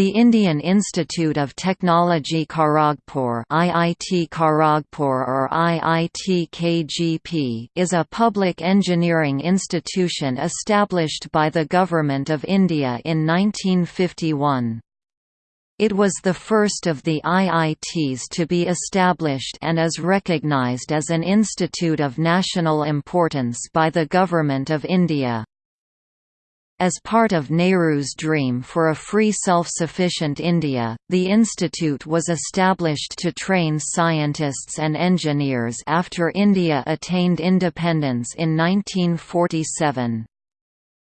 The Indian Institute of Technology Kharagpur IIT Kharagpur or IIT KGP is a public engineering institution established by the Government of India in 1951. It was the first of the IITs to be established and is recognized as an institute of national importance by the Government of India. As part of Nehru's dream for a free self-sufficient India, the institute was established to train scientists and engineers after India attained independence in 1947.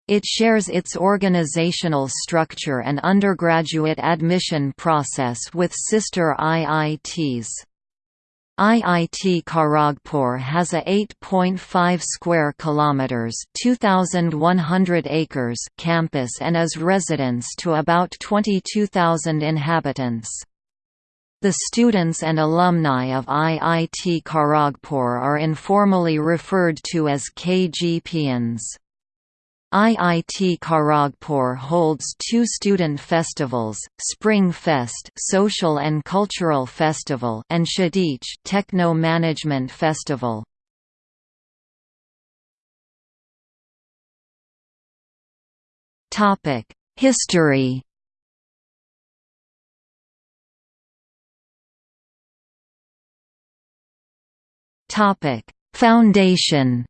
It shares its organizational structure and undergraduate admission process with sister IITs. IIT Kharagpur has a 8.5 square kilometers, 2100 acres campus and is residence to about 22,000 inhabitants. The students and alumni of IIT Kharagpur are informally referred to as KGPians. IIT Kharagpur holds two student festivals, Spring Fest Social and Cultural Festival and Kshitij Techno Management Festival. Topic: History. Topic: Foundation.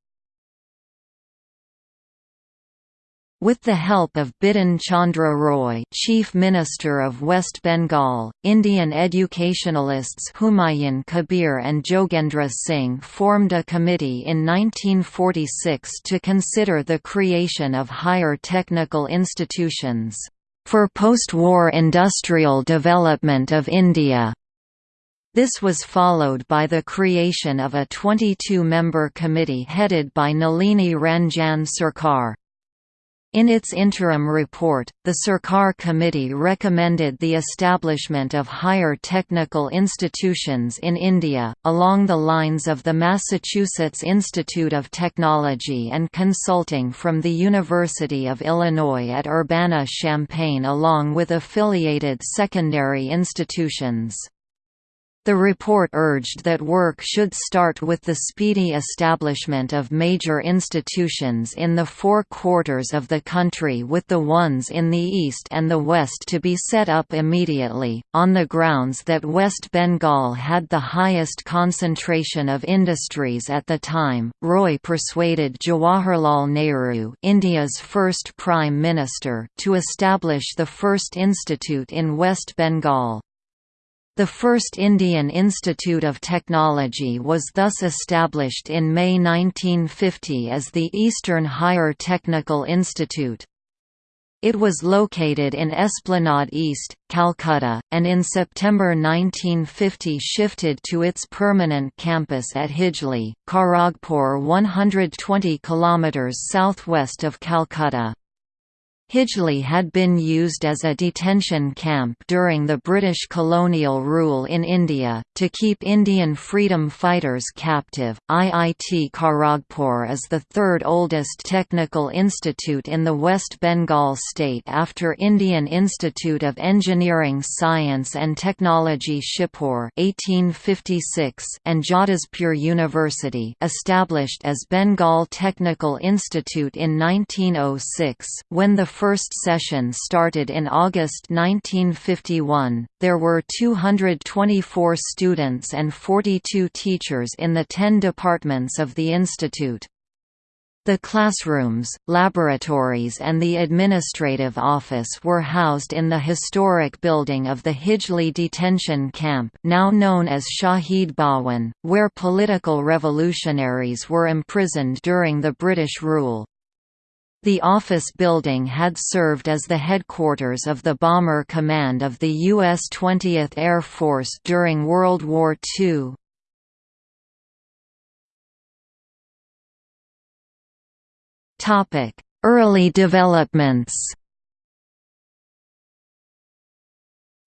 With the help of Bidhan Chandra Roy Chief Minister of West Bengal, Indian educationalists Humayun Kabir and Jogendra Singh formed a committee in 1946 to consider the creation of higher technical institutions, "...for post-war industrial development of India." This was followed by the creation of a 22-member committee headed by Nalini Ranjan Sarkar. In its interim report, the Sarkar Committee recommended the establishment of higher technical institutions in India, along the lines of the Massachusetts Institute of Technology and Consulting from the University of Illinois at Urbana-Champaign along with affiliated secondary institutions. The report urged that work should start with the speedy establishment of major institutions in the four quarters of the country with the ones in the east and the west to be set up immediately, on the grounds that West Bengal had the highest concentration of industries at the time. Roy persuaded Jawaharlal Nehru, India's first Prime Minister, to establish the first institute in West Bengal. The first Indian Institute of Technology was thus established in May 1950 as the Eastern Higher Technical Institute. It was located in Esplanade East, Calcutta, and in September 1950 shifted to its permanent campus at Hijli, Kharagpur 120 km southwest of Calcutta. Hijli had been used as a detention camp during the British colonial rule in India, to keep Indian freedom fighters captive. IIT Kharagpur is the third oldest technical institute in the West Bengal state after Indian Institute of Engineering Science and Technology Shibpur (1856) and Jadavpur University, established as Bengal Technical Institute in 1906, when the first session started in August 1951. There were 224 students and 42 teachers in the 10 departments of the institute. The classrooms, laboratories and the administrative office were housed in the historic building of the Hijli detention camp now known as Shahid Bhawan, where political revolutionaries were imprisoned during the British rule. The office building had served as the headquarters of the Bomber Command of the U.S. 20th Air Force during World War II. Early developments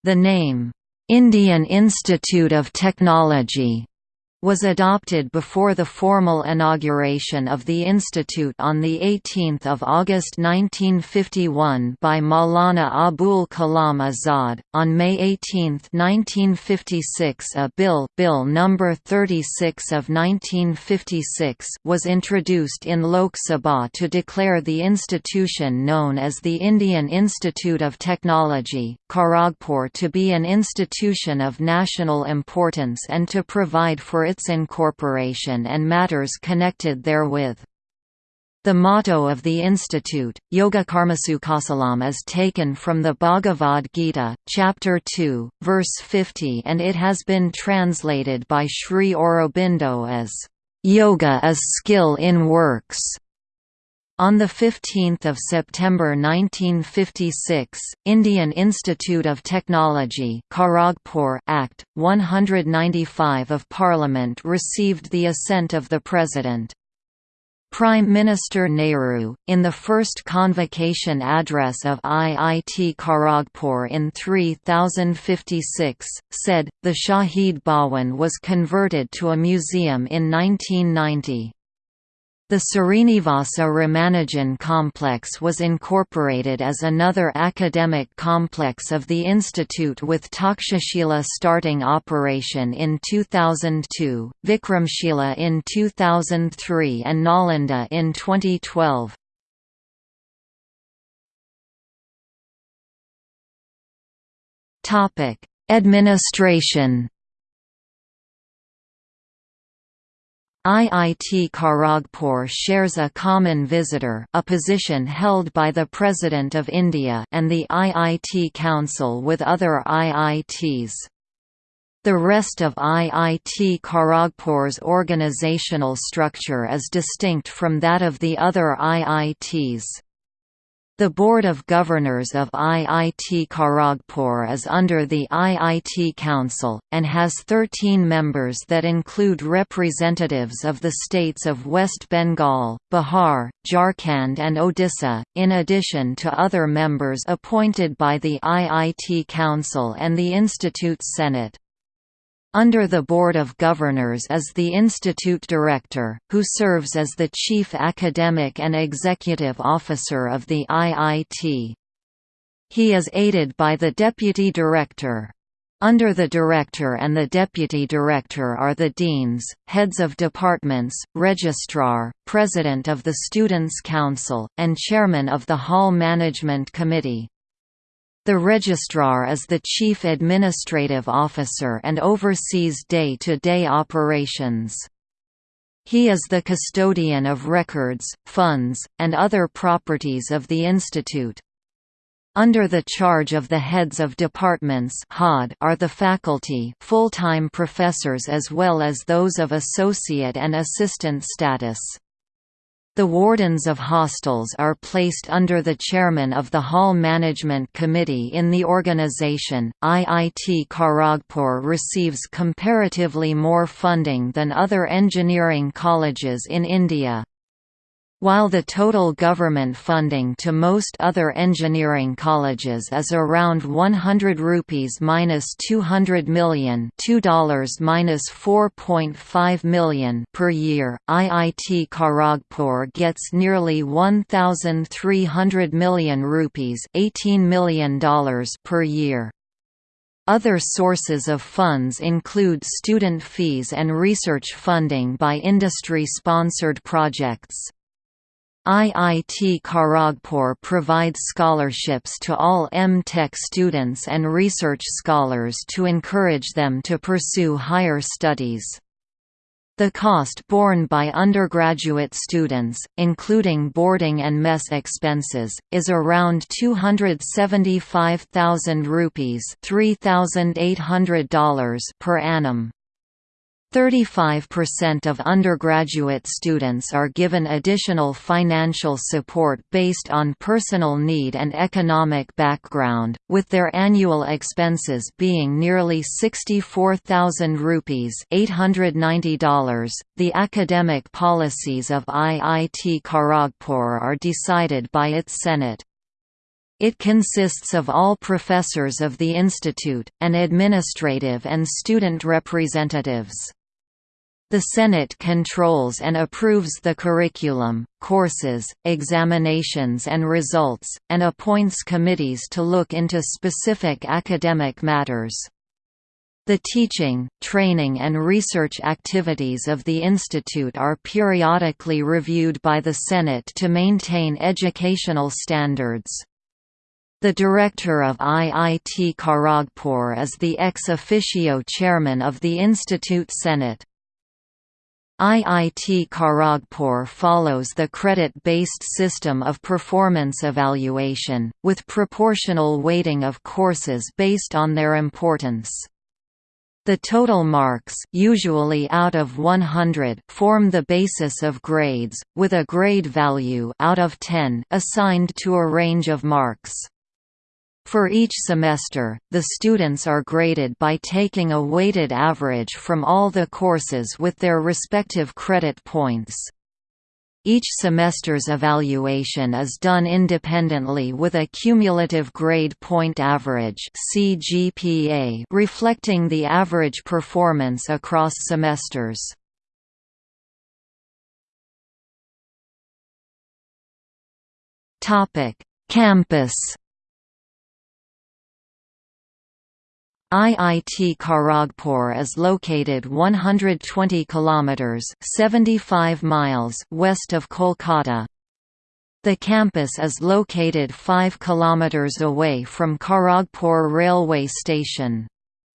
The name, "'Indian Institute of Technology' was adopted before the formal inauguration of the institute on 18 August 1951 by Maulana Abul Kalam Azad. On May 18, 1956 a bill, bill number 36 of 1956 was introduced in Lok Sabha to declare the institution known as the Indian Institute of Technology, Kharagpur to be an institution of national importance and to provide for its incorporation and matters connected therewith. The motto of the institute, Yoga Karmasu Kaushalam is taken from the Bhagavad Gita, chapter 2, verse 50 and it has been translated by Sri Aurobindo as, "...yoga is skill in works." On 15 September 1956, Indian Institute of Technology Act, 195 of Parliament received the assent of the President. Prime Minister Nehru, in the first convocation address of IIT Kharagpur in 3056, said, the Shahid Bhawan was converted to a museum in 1990. The Srinivasa Ramanujan complex was incorporated as another academic complex of the institute with Takshashila starting operation in 2002, Vikramshila in 2003 and Nalanda in 2012. Administration IIT Kharagpur shares a common visitor a position held by the President of India and the IIT Council with other IITs. The rest of IIT Kharagpur's organizational structure is distinct from that of the other IITs. The Board of Governors of IIT Kharagpur is under the IIT Council, and has 13 members that include representatives of the states of West Bengal, Bihar, Jharkhand and Odisha, in addition to other members appointed by the IIT Council and the Institute Senate. Under the Board of Governors is the Institute Director, who serves as the Chief Academic and Executive Officer of the IIT. He is aided by the Deputy Director. Under the Director and the Deputy Director are the Deans, Heads of Departments, Registrar, President of the Students' Council, and Chairman of the Hall Management Committee. The Registrar is the Chief Administrative Officer and oversees day-to-day -day operations. He is the custodian of records, funds, and other properties of the Institute. Under the charge of the heads of departments are the faculty full-time professors as well as those of associate and assistant status. The wardens of hostels are placed under the chairman of the Hall Management Committee in the organization. IIT Kharagpur receives comparatively more funding than other engineering colleges in India. While the total government funding to most other engineering colleges is around 100 rupees minus 200 million, $2 minus 4.5 million per year, IIT Kharagpur gets nearly 1300 million rupees, $18 million per year. Other sources of funds include student fees and research funding by industry-sponsored projects. IIT Kharagpur provides scholarships to all M.Tech students and research scholars to encourage them to pursue higher studies. The cost borne by undergraduate students, including boarding and mess expenses, is around 275,000 rupees $3,800 per annum. 35% of undergraduate students are given additional financial support based on personal need and economic background, with their annual expenses being nearly 64,000 rupees $890. .The academic policies of IIT Kharagpur are decided by its Senate. It consists of all professors of the institute, and administrative and student representatives. The Senate controls and approves the curriculum, courses, examinations and results, and appoints committees to look into specific academic matters. The teaching, training and research activities of the institute are periodically reviewed by the Senate to maintain educational standards. The director of IIT Kharagpur is the ex officio chairman of the Institute Senate. IIT Kharagpur follows the credit-based system of performance evaluation, with proportional weighting of courses based on their importance. The total marks usually out of 100 form the basis of grades, with a grade value out of 10 assigned to a range of marks. For each semester, the students are graded by taking a weighted average from all the courses with their respective credit points. Each semester's evaluation is done independently with a cumulative grade point average (CGPA) reflecting the average performance across semesters. Campus IIT Kharagpur is located 120 kilometers (75 miles) west of Kolkata. The campus is located 5 kilometers away from Kharagpur railway station.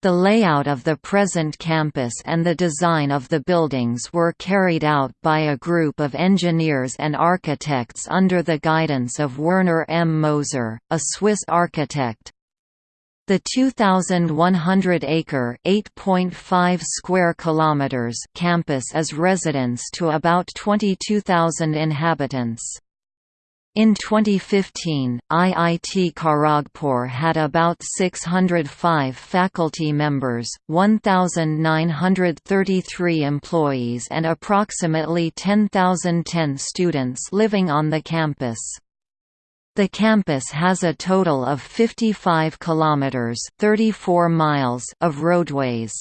The layout of the present campus and the design of the buildings were carried out by a group of engineers and architects under the guidance of Werner M. Moser, a Swiss architect. The 2,100-acre (8.5 square kilometers) campus is residence to about 22,000 inhabitants. In 2015, IIT Kharagpur had about 605 faculty members, 1,933 employees and approximately 10,010 students living on the campus. The campus has a total of 55 kilometers (34 miles) of roadways.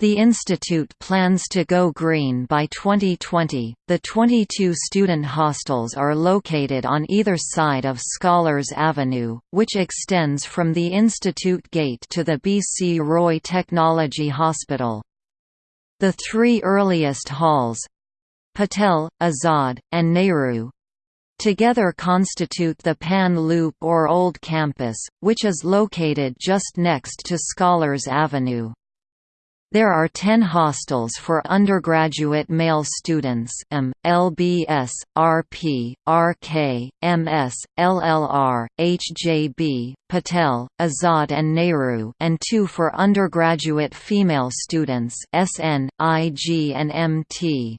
The institute plans to go green by 2020. The 22 student hostels are located on either side of Scholars Avenue, which extends from the institute gate to the BC Roy Technology Hospital. The three earliest halls Patel, Azad, and Nehru together constitute the Pan Loop or Old Campus, which is located just next to Scholars Avenue. There are 10 hostels for undergraduate male students M, LBS, RP, RK, MS, LLR, HJB, Patel, Azad and Nehru and two for undergraduate female students SN, IG and MT.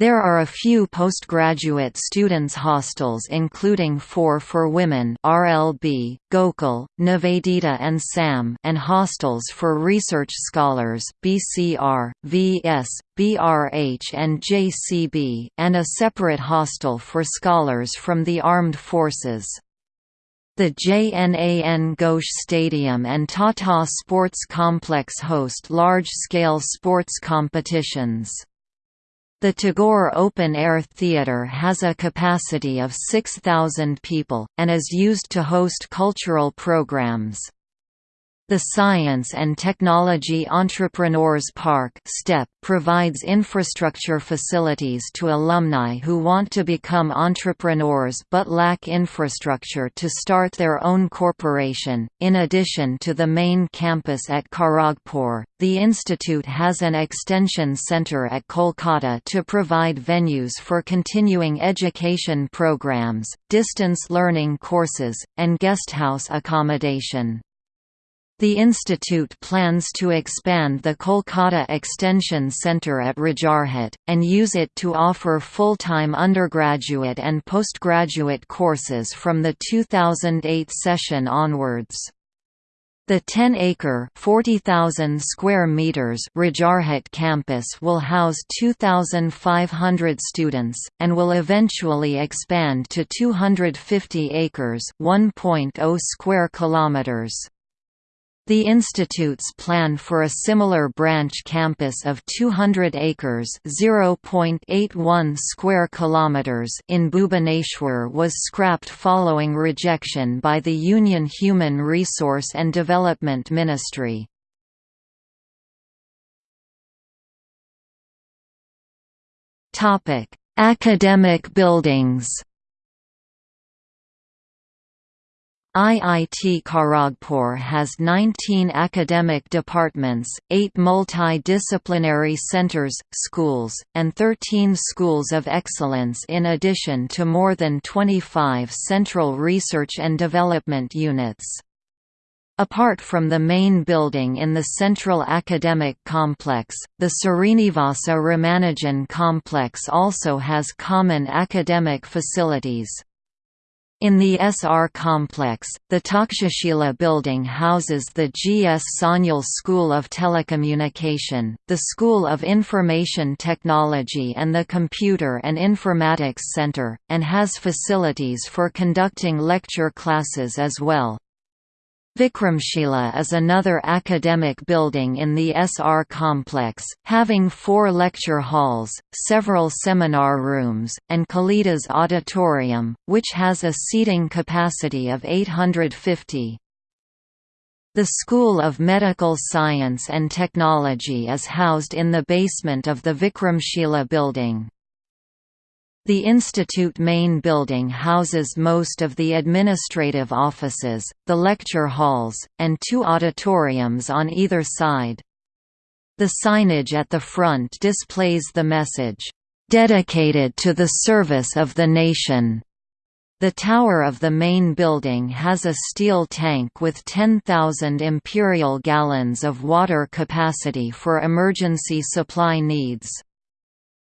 There are a few postgraduate students' hostels including four for women RLB, Gokul, Nivedita and SAM and hostels for research scholars BCR, VS, BRH and JCB and a separate hostel for scholars from the armed forces. The JNAN Ghosh Stadium and Tata Sports Complex host large-scale sports competitions. The Tagore Open Air Theatre has a capacity of 6,000 people, and is used to host cultural programs. The Science and Technology Entrepreneurs Park STEP provides infrastructure facilities to alumni who want to become entrepreneurs but lack infrastructure to start their own corporation. In addition to the main campus at Kharagpur, the institute has an extension center at Kolkata to provide venues for continuing education programs, distance learning courses, and guesthouse accommodation. The institute plans to expand the Kolkata Extension Centre at Rajarhat, and use it to offer full-time undergraduate and postgraduate courses from the 2008 session onwards. The 10-acre (40,000 square meters) Rajarhat campus will house 2,500 students, and will eventually expand to 250 acres (1.0 square kilometers). The institute's plan for a similar branch campus of 200 acres (0.81 square kilometers) in Bhubaneswar was scrapped following rejection by the Union Human Resource and Development Ministry. Topic: Academic buildings. IIT Kharagpur has 19 academic departments, 8 multidisciplinary centers, schools, and 13 schools of excellence in addition to more than 25 central research and development units. Apart from the main building in the central academic complex, the Srinivasa Ramanujan complex also has common academic facilities. In the SR complex, the Takshashila building houses the G. S. Sanyal School of Telecommunication, the School of Information Technology and the Computer and Informatics Center, and has facilities for conducting lecture classes as well. Vikramshila is another academic building in the SR complex, having four lecture halls, several seminar rooms, and Kalidas Auditorium, which has a seating capacity of 850. The School of Medical Science and Technology is housed in the basement of the Vikramshila building. The institute main building houses most of the administrative offices, the lecture halls, and two auditoriums on either side. The signage at the front displays the message, "...dedicated to the service of the nation." The tower of the main building has a steel tank with 10,000 imperial gallons of water capacity for emergency supply needs.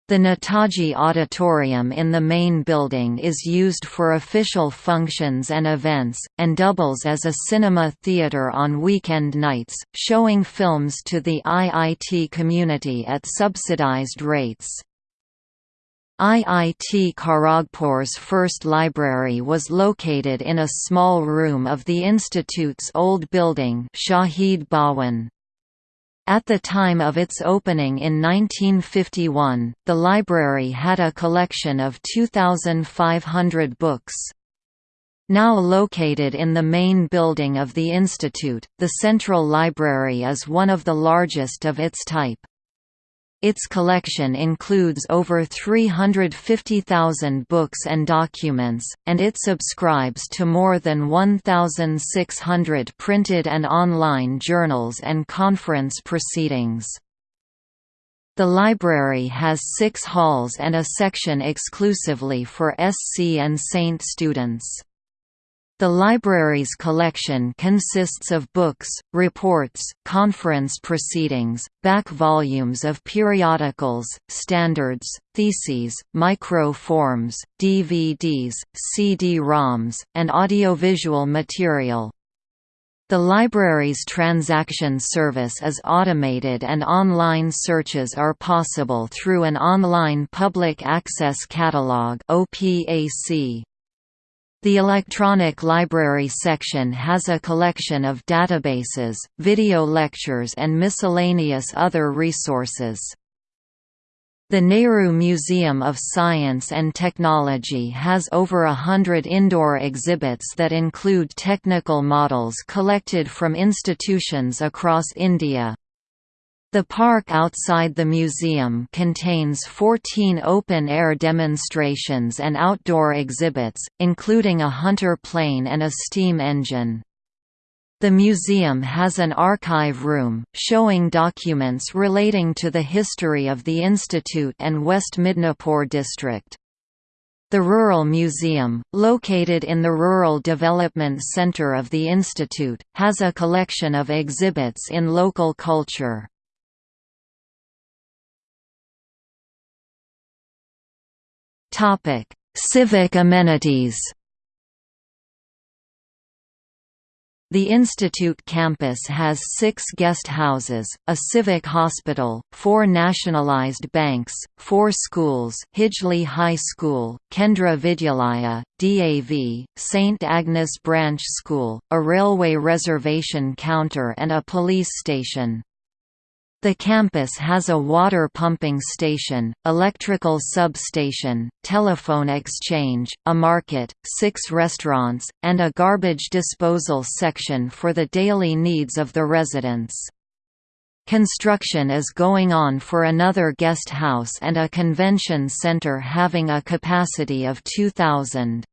The Netaji Auditorium in the main building is used for official functions and events, and doubles as a cinema theatre on weekend nights, showing films to the IIT community at subsidized rates. IIT Kharagpur's first library was located in a small room of the institute's old building Shahid Bhawan. At the time of its opening in 1951, the library had a collection of 2,500 books. Now located in the main building of the institute, the Central Library is one of the largest of its type. Its collection includes over 350,000 books and documents, and it subscribes to more than 1,600 printed and online journals and conference proceedings. The library has six halls and a section exclusively for SC and Saint students. The library's collection consists of books, reports, conference proceedings, back volumes of periodicals, standards, theses, micro-forms, DVDs, CD-ROMs, and audiovisual material. The library's transaction service is automated and online searches are possible through an online public access catalog OPAC. The electronic library section has a collection of databases, video lectures and miscellaneous other resources. The Nehru Museum of Science and Technology has over a hundred indoor exhibits that include technical models collected from institutions across India. The park outside the museum contains 14 open-air demonstrations and outdoor exhibits, including a Hunter plane and a steam engine. The museum has an archive room, showing documents relating to the history of the institute and West Midnapore district. The Rural Museum, located in the Rural Development Center of the Institute, has a collection of exhibits in local culture. Topic: Civic amenities. The institute campus has six guest houses, a civic hospital, four nationalized banks, four schools Hijli High School, Kendriya Vidyalaya, DAV, St. Agnes Branch School, a railway reservation counter and a police station. The campus has a water pumping station, electrical substation, telephone exchange, a market, six restaurants, and a garbage disposal section for the daily needs of the residents. Construction is going on for another guest house and a convention center having a capacity of 2,000.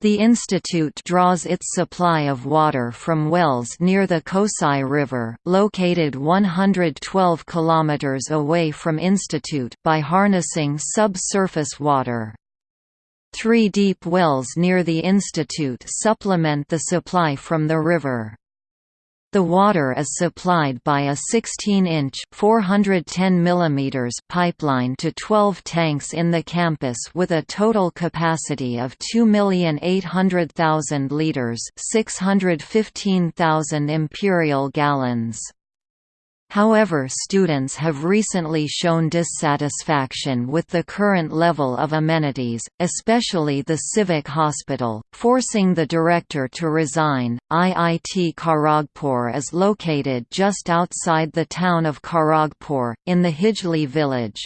The institute draws its supply of water from wells near the Kosai River, located 112 km away from institute by harnessing subsurface water. Three deep wells near the institute supplement the supply from the river. The water is supplied by a 16-inch (410 mm) pipeline to 12 tanks in the campus with a total capacity of 2,800,000 liters, 615,000 imperial gallons. However students have recently shown dissatisfaction with the current level of amenities, especially the civic hospital, forcing the director to resign. IIT Kharagpur is located just outside the town of Kharagpur, in the Hijli village.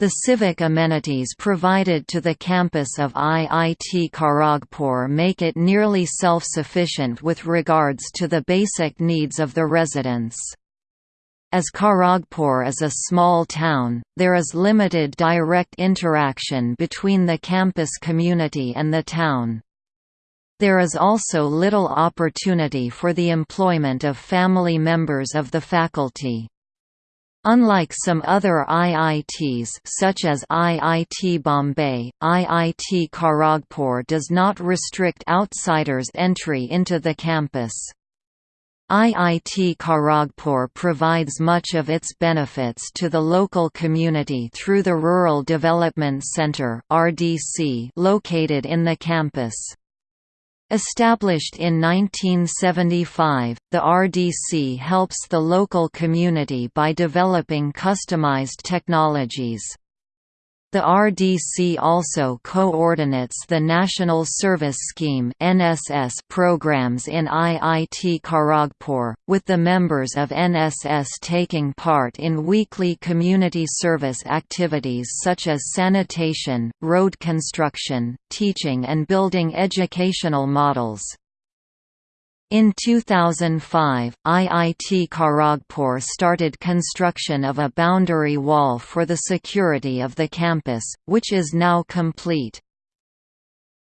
The civic amenities provided to the campus of IIT Kharagpur make it nearly self-sufficient with regards to the basic needs of the residents. As Kharagpur is a small town, there is limited direct interaction between the campus community and the town. There is also little opportunity for the employment of family members of the faculty. Unlike some other IITs such as IIT Bombay, IIT Kharagpur does not restrict outsiders' entry into the campus. IIT Kharagpur provides much of its benefits to the local community through the Rural Development Centre located in the campus. Established in 1975, the RDC helps the local community by developing customized technologies. The RDC also coordinates the National Service Scheme (NSS) programs in IIT Kharagpur, with the members of NSS taking part in weekly community service activities such as sanitation, road construction, teaching and building educational models. In 2005, IIT Kharagpur started construction of a boundary wall for the security of the campus, which is now complete.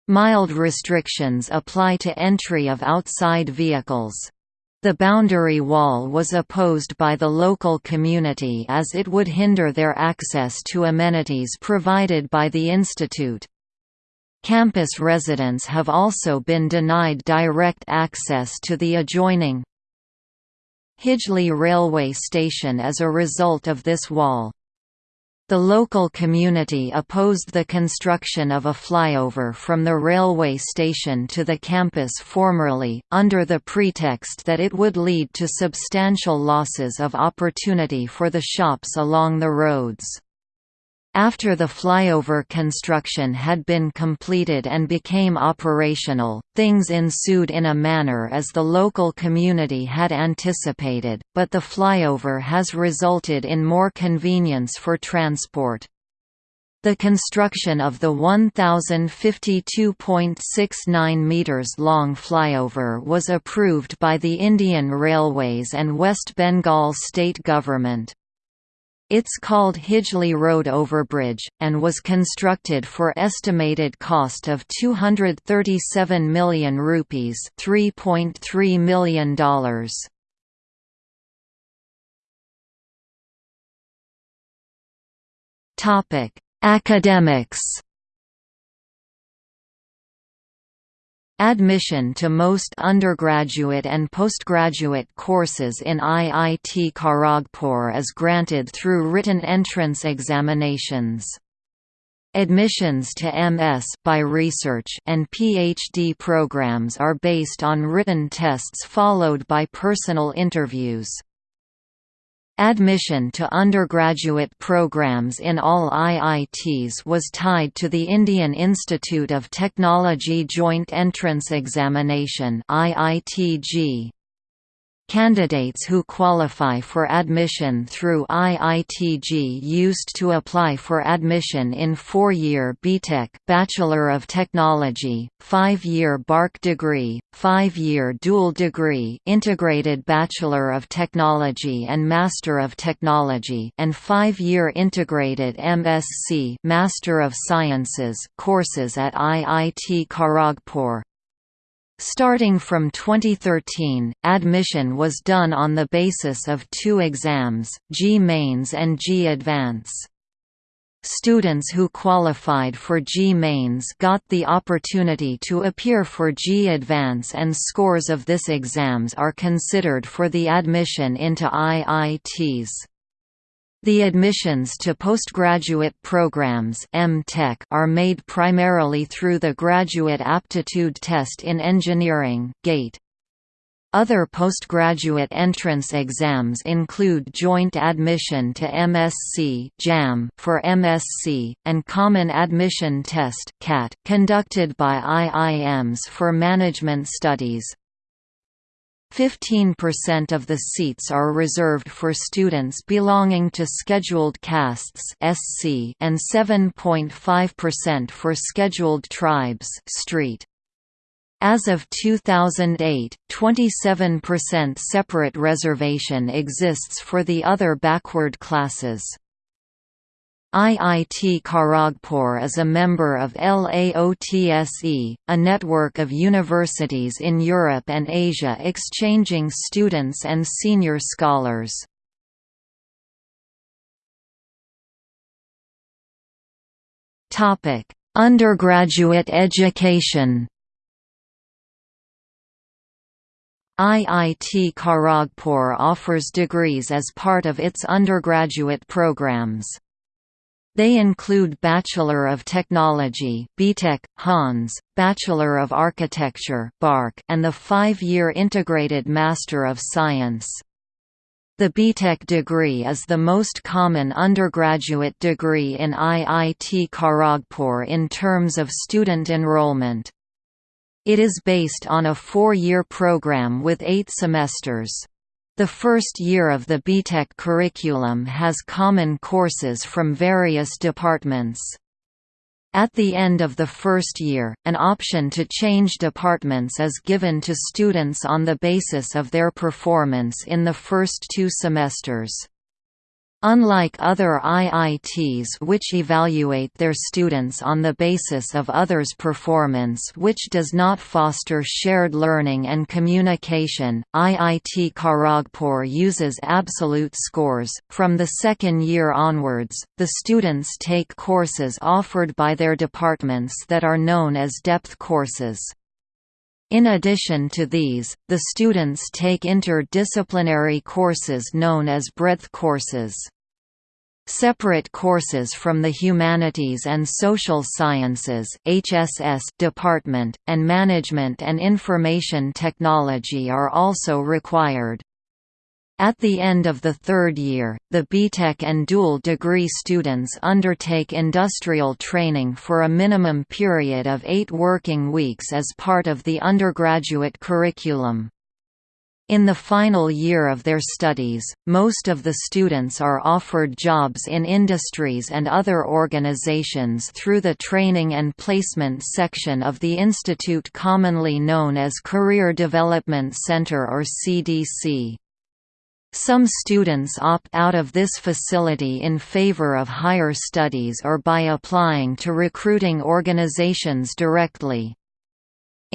Mild restrictions apply to entry of outside vehicles. The boundary wall was opposed by the local community as it would hinder their access to amenities provided by the institute. Campus residents have also been denied direct access to the adjoining Hijli railway station as a result of this wall. The local community opposed the construction of a flyover from the railway station to the campus formerly, under the pretext that it would lead to substantial losses of opportunity for the shops along the roads. After the flyover construction had been completed and became operational, things ensued in a manner as the local community had anticipated, but the flyover has resulted in more convenience for transport. The construction of the 1,052.69 metres long flyover was approved by the Indian Railways and West Bengal state government. It's called Hijli Road Overbridge, and was constructed for estimated cost of 237 million rupees $3.3 million. Academics Admission to most undergraduate and postgraduate courses in IIT Kharagpur is granted through written entrance examinations. Admissions to MS by research and PhD programs are based on written tests followed by personal interviews. Admission to undergraduate programs in all IITs was tied to the Indian Institute of Technology Joint Entrance Examination. Candidates who qualify for admission through IIT-JEE used to apply for admission in four-year BTech Bachelor of Technology, five-year BArch degree, five-year dual degree Integrated Bachelor of Technology and Master of Technology and five-year Integrated MSc Master of Sciences courses at IIT Kharagpur. Starting from 2013, admission was done on the basis of two exams, JEE Mains and JEE Advance. Students who qualified for JEE Mains got the opportunity to appear for JEE Advance and scores of this exams are considered for the admission into IITs. The admissions to postgraduate programs are made primarily through the Graduate Aptitude Test in Engineering GATE. Other postgraduate entrance exams include Joint Admission to MSc JAM for MSc, and Common Admission Test CAT, conducted by IIMs for management studies. 15% of the seats are reserved for students belonging to scheduled castes (SC) and 7.5% for scheduled tribes (street). As of 2008, 27% separate reservation exists for the other backward classes. IIT Kharagpur is a member of LAOTSE, a network of universities in Europe and Asia exchanging students and senior scholars. Undergraduate education IIT Kharagpur offers degrees as part of its undergraduate programs. They include Bachelor of Technology BTech, Hans, Bachelor of Architecture BArch, and the five-year Integrated Master of Science. The BTech degree is the most common undergraduate degree in IIT Kharagpur in terms of student enrollment. It is based on a four-year program with eight semesters. The first year of the BTech curriculum has common courses from various departments. At the end of the first year, an option to change departments is given to students on the basis of their performance in the first two semesters. Unlike other IITs which evaluate their students on the basis of others' performance which does not foster shared learning and communication, IIT Kharagpur uses absolute scores. From the second year onwards, the students take courses offered by their departments that are known as depth courses. In addition to these, the students take interdisciplinary courses known as breadth courses. Separate courses from the Humanities and Social Sciences HSS department, and Management and Information Technology are also required. At the end of the third year, the BTech and dual degree students undertake industrial training for a minimum period of eight working weeks as part of the undergraduate curriculum. In the final year of their studies, most of the students are offered jobs in industries and other organizations through the Training and Placement section of the institute commonly known as Career Development Center or CDC. Some students opt out of this facility in favor of higher studies or by applying to recruiting organizations directly.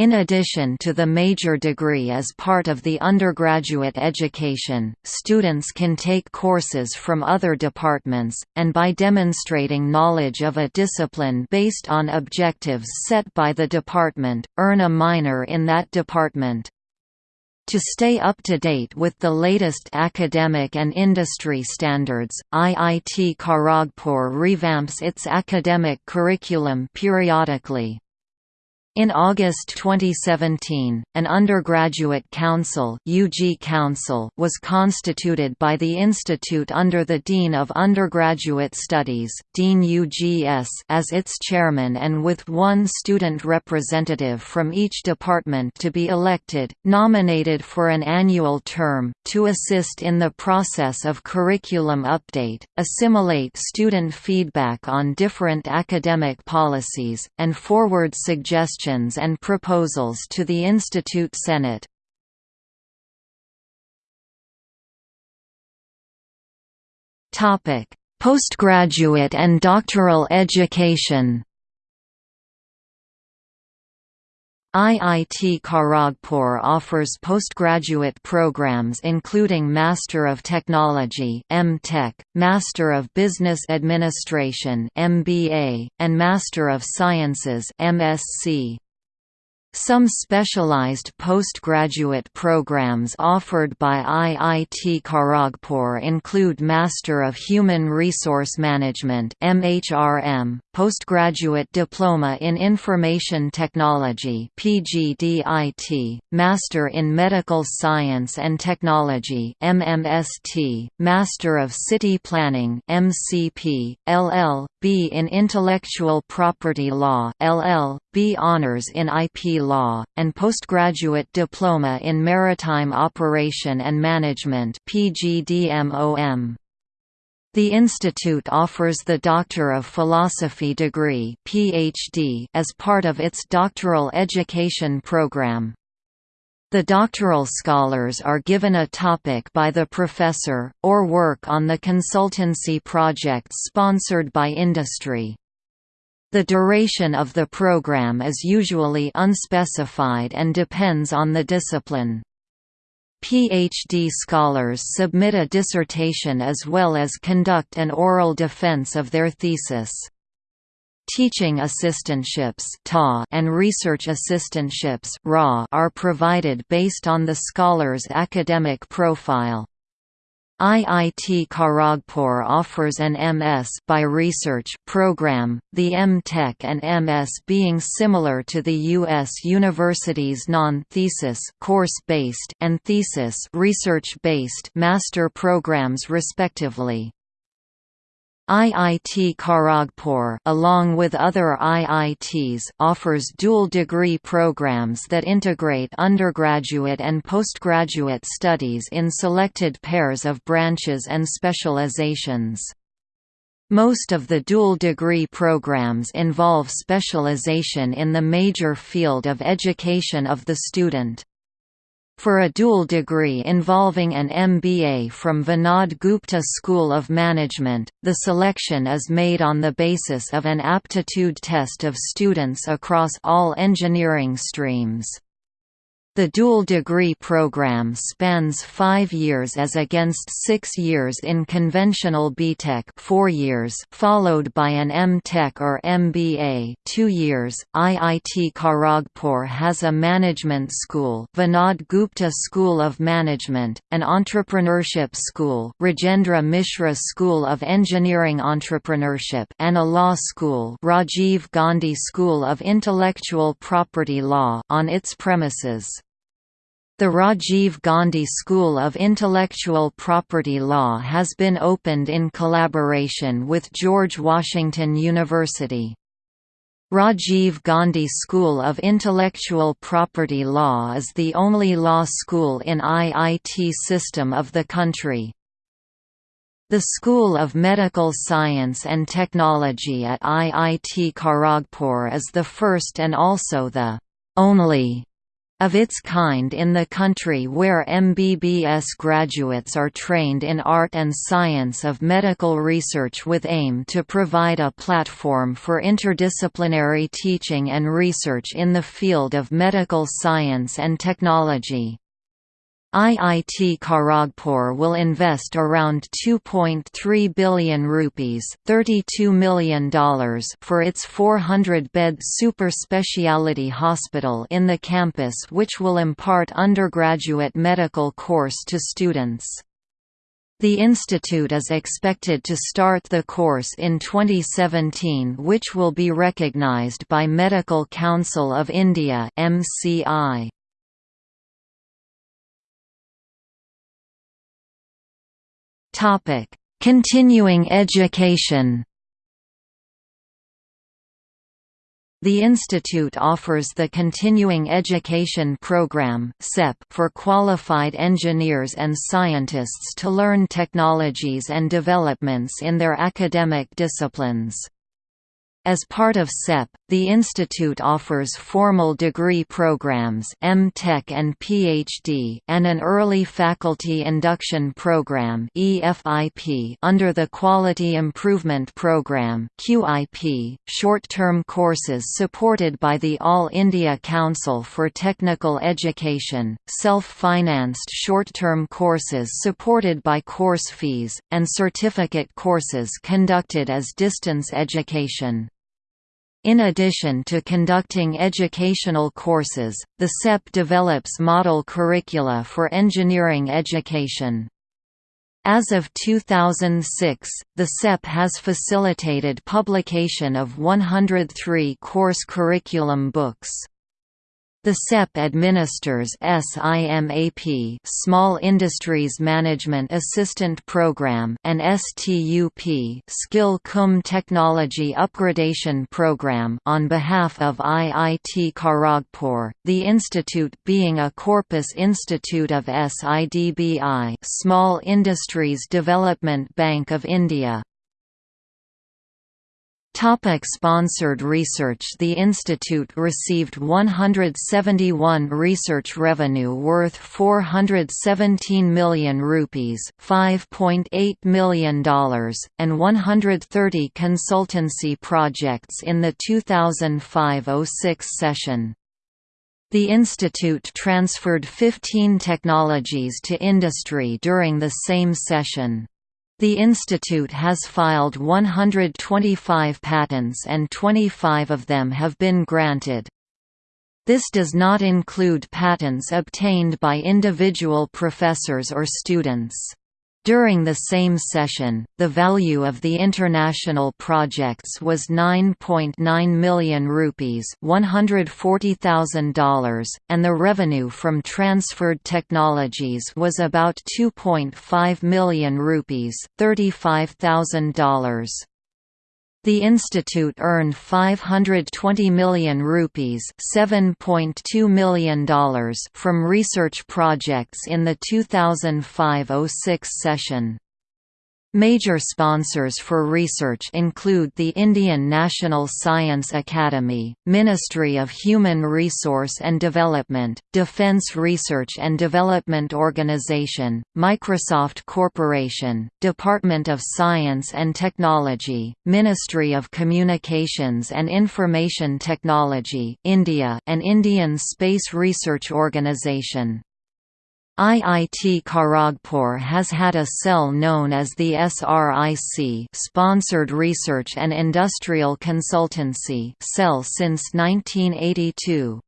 In addition to the major degree as part of the undergraduate education, students can take courses from other departments, and by demonstrating knowledge of a discipline based on objectives set by the department, earn a minor in that department. To stay up to date with the latest academic and industry standards, IIT Kharagpur revamps its academic curriculum periodically. In August 2017, an undergraduate council, UG council was constituted by the institute under the Dean of Undergraduate Studies Dean UGS as its chairman and with one student representative from each department to be elected, nominated for an annual term, to assist in the process of curriculum update, assimilate student feedback on different academic policies, and forward suggestions suggestions and proposals to the Institute Senate. Postgraduate and doctoral education IIT Kharagpur offers postgraduate programs including Master of Technology (M.Tech), Master of Business Administration (MBA), and Master of Sciences (MSc). Some specialized postgraduate programs offered by IIT Kharagpur include Master of Human Resource Management (MHRM), Postgraduate Diploma in Information Technology (PGDIT), Master in Medical Science and Technology (MMST), Master of City Planning (MCP), LL.B. in Intellectual Property Law (LL.B. Honors in IP Law, and postgraduate diploma in Maritime Operation and Management PGDMOM. The institute offers the Doctor of Philosophy degree PhD as part of its doctoral education program. The doctoral scholars are given a topic by the professor, or work on the consultancy projects sponsored by industry. The duration of the program is usually unspecified and depends on the discipline. PhD scholars submit a dissertation as well as conduct an oral defense of their thesis. Teaching assistantships and research assistantships are provided based on the scholar's academic profile. IIT Kharagpur offers an MS by research program, the M.Tech and MS being similar to the U.S. university's non-thesis course-based and thesis research-based master programs respectively. IIT Kharagpur along with other IITs offers dual degree programs that integrate undergraduate and postgraduate studies in selected pairs of branches and specializations. Most of the dual degree programs involve specialization in the major field of education of the student. For a dual degree involving an MBA from Vinod Gupta School of Management, the selection is made on the basis of an aptitude test of students across all engineering streams. The dual degree program spans five years as against six years in conventional BTech 4 years followed by an MTech or MBA 2 years. IIT Kharagpur has a management school Vinod Gupta School of Management, an entrepreneurship school Rajendra Mishra School of Engineering Entrepreneurship and a law school Rajiv Gandhi School of Intellectual Property Law on its premises. The Rajiv Gandhi School of Intellectual Property Law has been opened in collaboration with George Washington University. Rajiv Gandhi School of Intellectual Property Law is the only law school in IIT system of the country. The School of Medical Science and Technology at IIT Kharagpur is the first and also the only of its kind in the country where MBBS graduates are trained in art and science of medical research with aim to provide a platform for interdisciplinary teaching and research in the field of medical science and technology. IIT Kharagpur will invest around 2.3 billion rupees $32 million for its 400-bed super speciality hospital in the campus which will impart undergraduate medical course to students. The institute is expected to start the course in 2017 which will be recognized by Medical Council of India MCI. Topic: Continuing education. The institute offers the Continuing Education Program for qualified engineers and scientists to learn technologies and developments in their academic disciplines. As part of CEP, the institute offers formal degree programs M.Tech and PhD and an early faculty induction program EFIP under the Quality Improvement Program QIP, short-term courses supported by the All India Council for Technical Education, self-financed short-term courses supported by course fees, and certificate courses conducted as distance education. In addition to conducting educational courses, the CEP develops model curricula for engineering education. As of 2006, the CEP has facilitated publication of 103 course curriculum books. The CEP administers SIMAP Small Industries Management Assistant Program and STUP Skill Cum Technology Upgradation Program on behalf of IIT Kharagpur, the institute being a corpus institute of SIDBI Small Industries Development Bank of India. Topic sponsored research The institute received 171 research revenue worth 417 million rupees $5.8 million, and 130 consultancy projects in the 2005–06 session. The institute transferred 15 technologies to industry during the same session. The institute has filed 125 patents and 25 of them have been granted. This does not include patents obtained by individual professors or students. During the same session, the value of the international projects was 9.9 .9 million rupees $140,000, and the revenue from transferred technologies was about 2.5 million rupees $35,000. The institute earned 520 million rupees $7.2 million from research projects in the 2005–06 session. Major sponsors for research include the Indian National Science Academy, Ministry of Human Resource and Development, Defence Research and Development Organization, Microsoft Corporation, Department of Science and Technology, Ministry of Communications and Information Technology India and Indian Space Research Organisation. IIT Kharagpur has had a cell known as the SRIC Sponsored Research and Industrial Consultancy cell since 1982.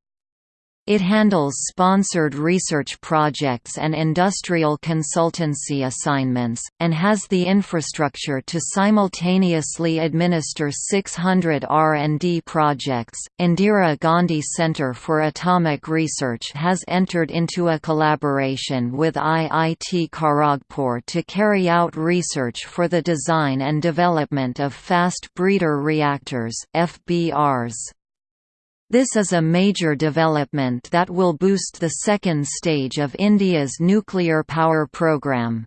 It handles sponsored research projects and industrial consultancy assignments, and has the infrastructure to simultaneously administer 600 R&D projects. Indira Gandhi Centre for Atomic Research has entered into a collaboration with IIT Kharagpur to carry out research for the design and development of fast breeder reactors (FBRs). This is a major development that will boost the second stage of India's nuclear power program.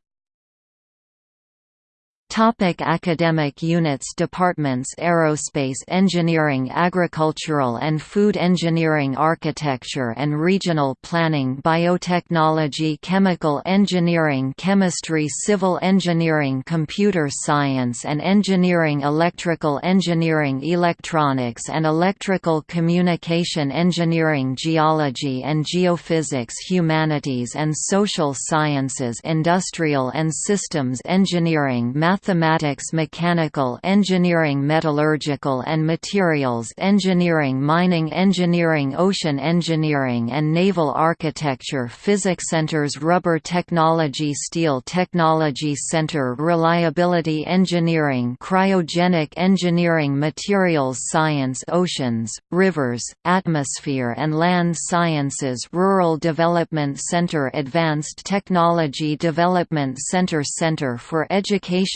Topic academic units Departments Aerospace Engineering Agricultural and Food Engineering Architecture and Regional Planning Biotechnology Chemical Engineering Chemistry Civil Engineering Computer Science and Engineering Electrical Engineering Electronics and Electrical Communication Engineering Geology and Geophysics Humanities and Social Sciences Industrial and Systems Engineering mathematics mechanical engineering metallurgical and materials engineering mining engineering ocean engineering and naval architecture physics centers rubber technology steel technology center reliability engineering cryogenic engineering materials science oceans, rivers, atmosphere and land sciences Rural Development Center Advanced Technology Development Center Center for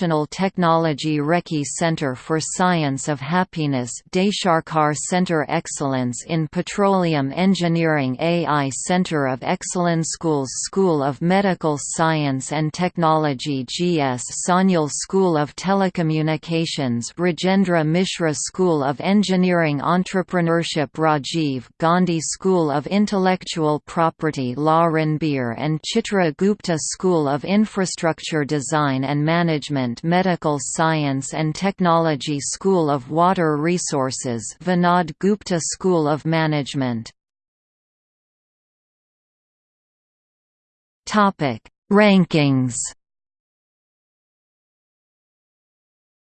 Educational Technology Rekhi Center for Science of Happiness Deysarkar Center Excellence in Petroleum Engineering AI Center of Excellence Schools School of Medical Science and Technology GS Sanyal School of Telecommunications Rajendra Mishra School of Engineering Entrepreneurship Rajiv Gandhi School of Intellectual Property Law Ranbir and Chitra Gupta School of Infrastructure Design and Management Medical Science and Technology School of Water Resources Vinod Gupta School of Management. Rankings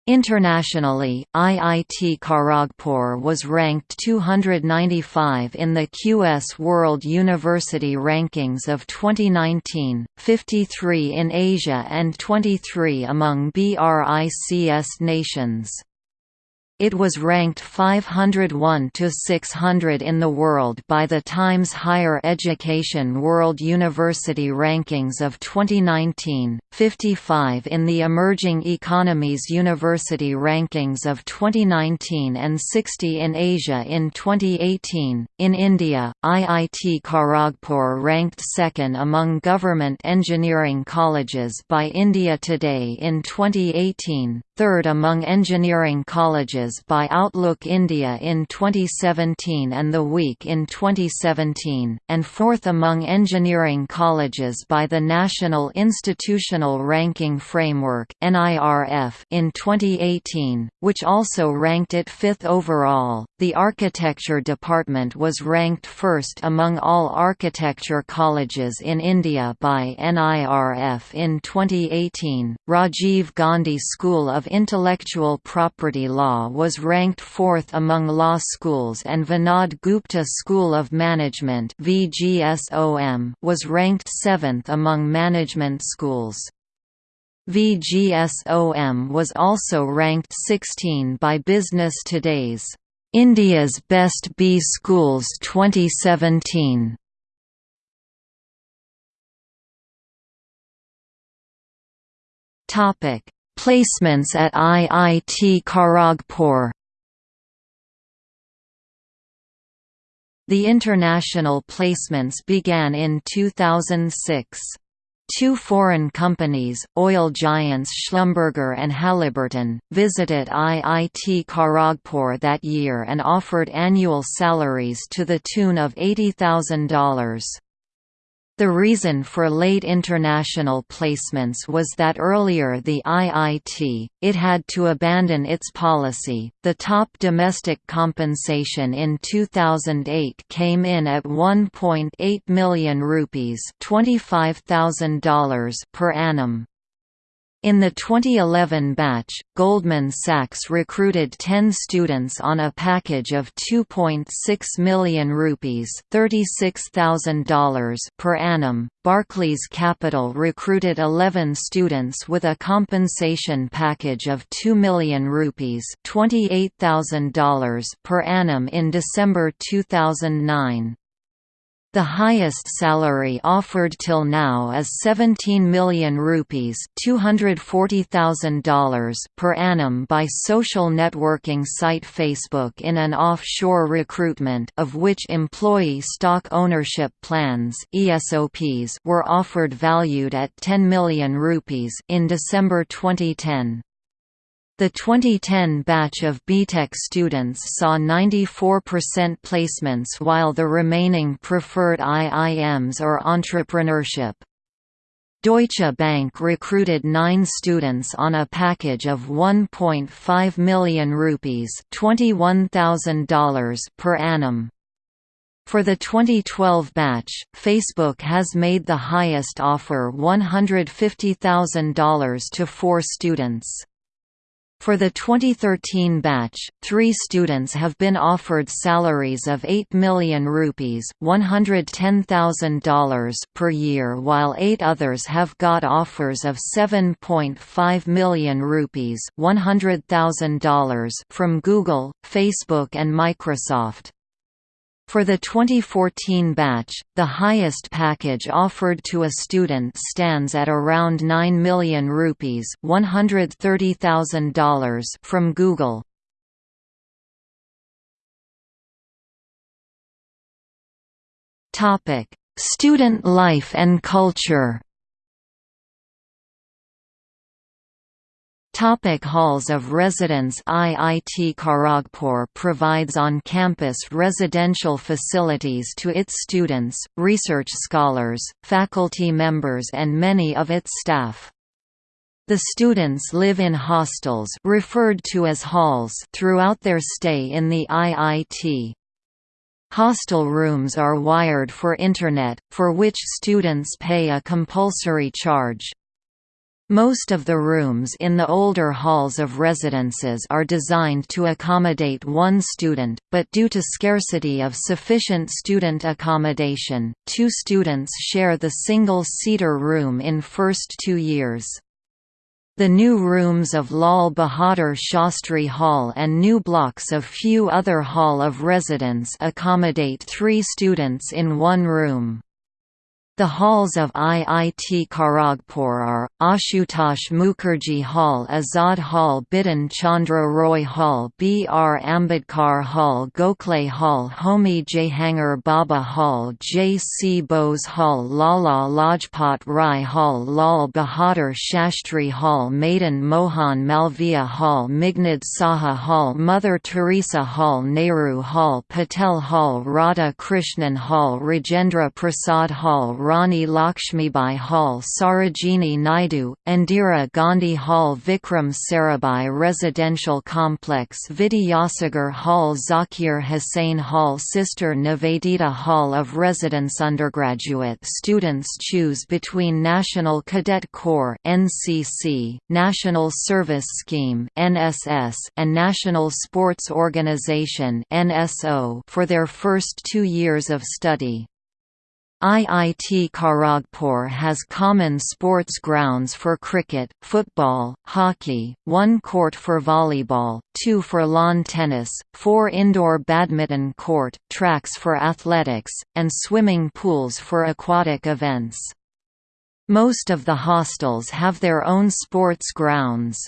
Internationally, IIT Kharagpur was ranked 295 in the QS World University Rankings of 2019, 53 in Asia and 23 among BRICS nations. It was ranked 501 to 600 in the world by the Times Higher Education World University Rankings of 2019, 55 in the Emerging Economies University Rankings of 2019 and 60 in Asia in 2018. In India, IIT Kharagpur ranked second among government engineering colleges by India Today in 2018, third among engineering colleges by Outlook India in 2017 and The Week in 2017, and fourth among engineering colleges by the National Institutional Ranking Framework in 2018, which also ranked it fifth overall. The architecture department was ranked first among all architecture colleges in India by NIRF in 2018. Rajiv Gandhi School of Intellectual Property Law was ranked fourth among law schools and Vinod Gupta School of Management was ranked seventh among management schools. VGSOM was also ranked 16 by Business Today's India's Best B Schools 2017. Topic: Placements at IIT Kharagpur The international placements began in 2006. Two foreign companies, oil giants Schlumberger and Halliburton, visited IIT Kharagpur that year and offered annual salaries to the tune of $80,000. The reason for late international placements was that earlier the IIT, it had to abandon its policy. The top domestic compensation in 2008 came in at 1.8 million rupees, $25,000 per annum. In the 2011 batch, Goldman Sachs recruited 10 students on a package of 2.6 million rupees $36,000 per annum. Barclays Capital recruited 11 students with a compensation package of 2 million rupees $28,000 per annum in December 2009. The highest salary offered till now is 17 million rupees $240,000 per annum by social networking site Facebook in an offshore recruitment of which employee stock ownership plans ESOPs were offered valued at 10 million rupees in December 2010. The 2010 batch of BTech students saw 94% placements while the remaining preferred IIMs or entrepreneurship. Deutsche Bank recruited nine students on a package of 1.5 million rupees $21,000 per annum. For the 2012 batch, Facebook has made the highest offer $150,000 to four students. For the 2013 batch, three students have been offered salaries of 8 million rupees $110,000 per year while eight others have got offers of 7.5 million rupees $100,000 from Google, Facebook and Microsoft. For the 2014 batch, the highest package offered to a student stands at around 9 million rupees $130,000 from Google. Topic: Student life and culture Topic halls of residence IIT Kharagpur provides on-campus residential facilities to its students, research scholars, faculty members and many of its staff. The students live in hostels referred to as halls throughout their stay in the IIT. Hostel rooms are wired for Internet, for which students pay a compulsory charge. Most of the rooms in the older halls of residences are designed to accommodate one student, but due to scarcity of sufficient student accommodation, two students share the single-seater room in first two years. The new rooms of Lal Bahadur Shastri Hall and new blocks of few other hall of residence accommodate three students in one room. The halls of IIT Kharagpur are, Ashutosh Mukherjee Hall Azad Hall Bidhan Chandra Roy Hall B. R. Ambedkar Hall Gokhale Hall Homi Jehangir Bhabha Hall J. C. Bose Hall Lala Lajpat Rai Hall Lal Bahadur Shastri Hall Madan Mohan Malviya Hall Meghnad Saha Hall Mother Teresa Hall Nehru Hall Patel Hall Radha Krishnan Hall Rajendra Prasad Hall Rani Lakshmibai Hall Sarojini Naidu, Indira Gandhi Hall Vikram Sarabhai Residential Complex Vidyasagar Hall Zakir Hussain Hall Sister Nivedita Hall of Residence Undergraduate students choose between National Cadet Corps NCC, National Service Scheme NSS, and National Sports Organization NSO for their first two years of study. IIT Kharagpur has common sports grounds for cricket, football, hockey, one court for volleyball, two for lawn tennis, four indoor badminton court, tracks for athletics, and swimming pools for aquatic events. Most of the hostels have their own sports grounds.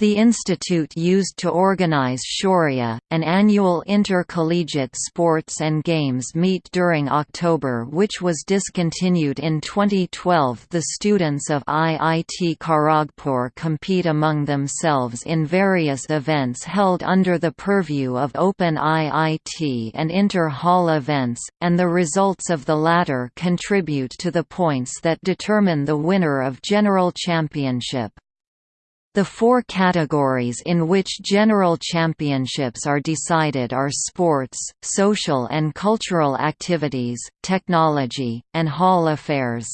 The institute used to organize Shaurya, an annual intercollegiate sports and games meet during October which was discontinued in 2012 The students of IIT Kharagpur compete among themselves in various events held under the purview of Open IIT and inter-hall events, and the results of the latter contribute to the points that determine the winner of General Championship. The four categories in which general championships are decided are sports, social and cultural activities, technology, and hall affairs.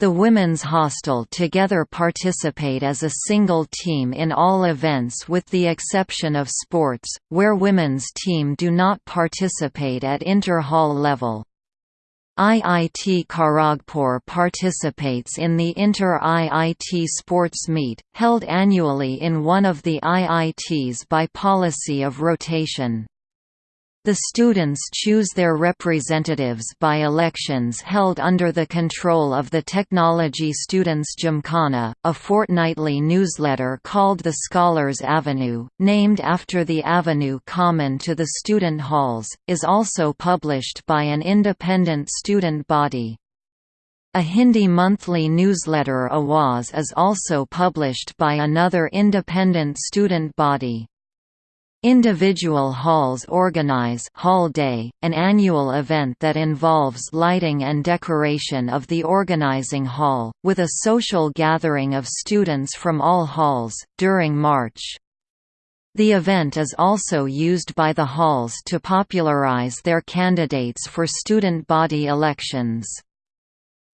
The women's hostel together participate as a single team in all events with the exception of sports, where women's team do not participate at inter-hall level. IIT Kharagpur participates in the Inter-IIT Sports Meet, held annually in one of the IITs by policy of rotation. The students choose their representatives by elections held under the control of the Technology Students Gymkhana, a fortnightly newsletter called the Scholars Avenue, named after the avenue common to the student halls, is also published by an independent student body. A Hindi monthly newsletter Awaz is also published by another independent student body. Individual halls organize Hall Day, an annual event that involves lighting and decoration of the organizing hall, with a social gathering of students from all halls, during March. The event is also used by the halls to popularize their candidates for student body elections.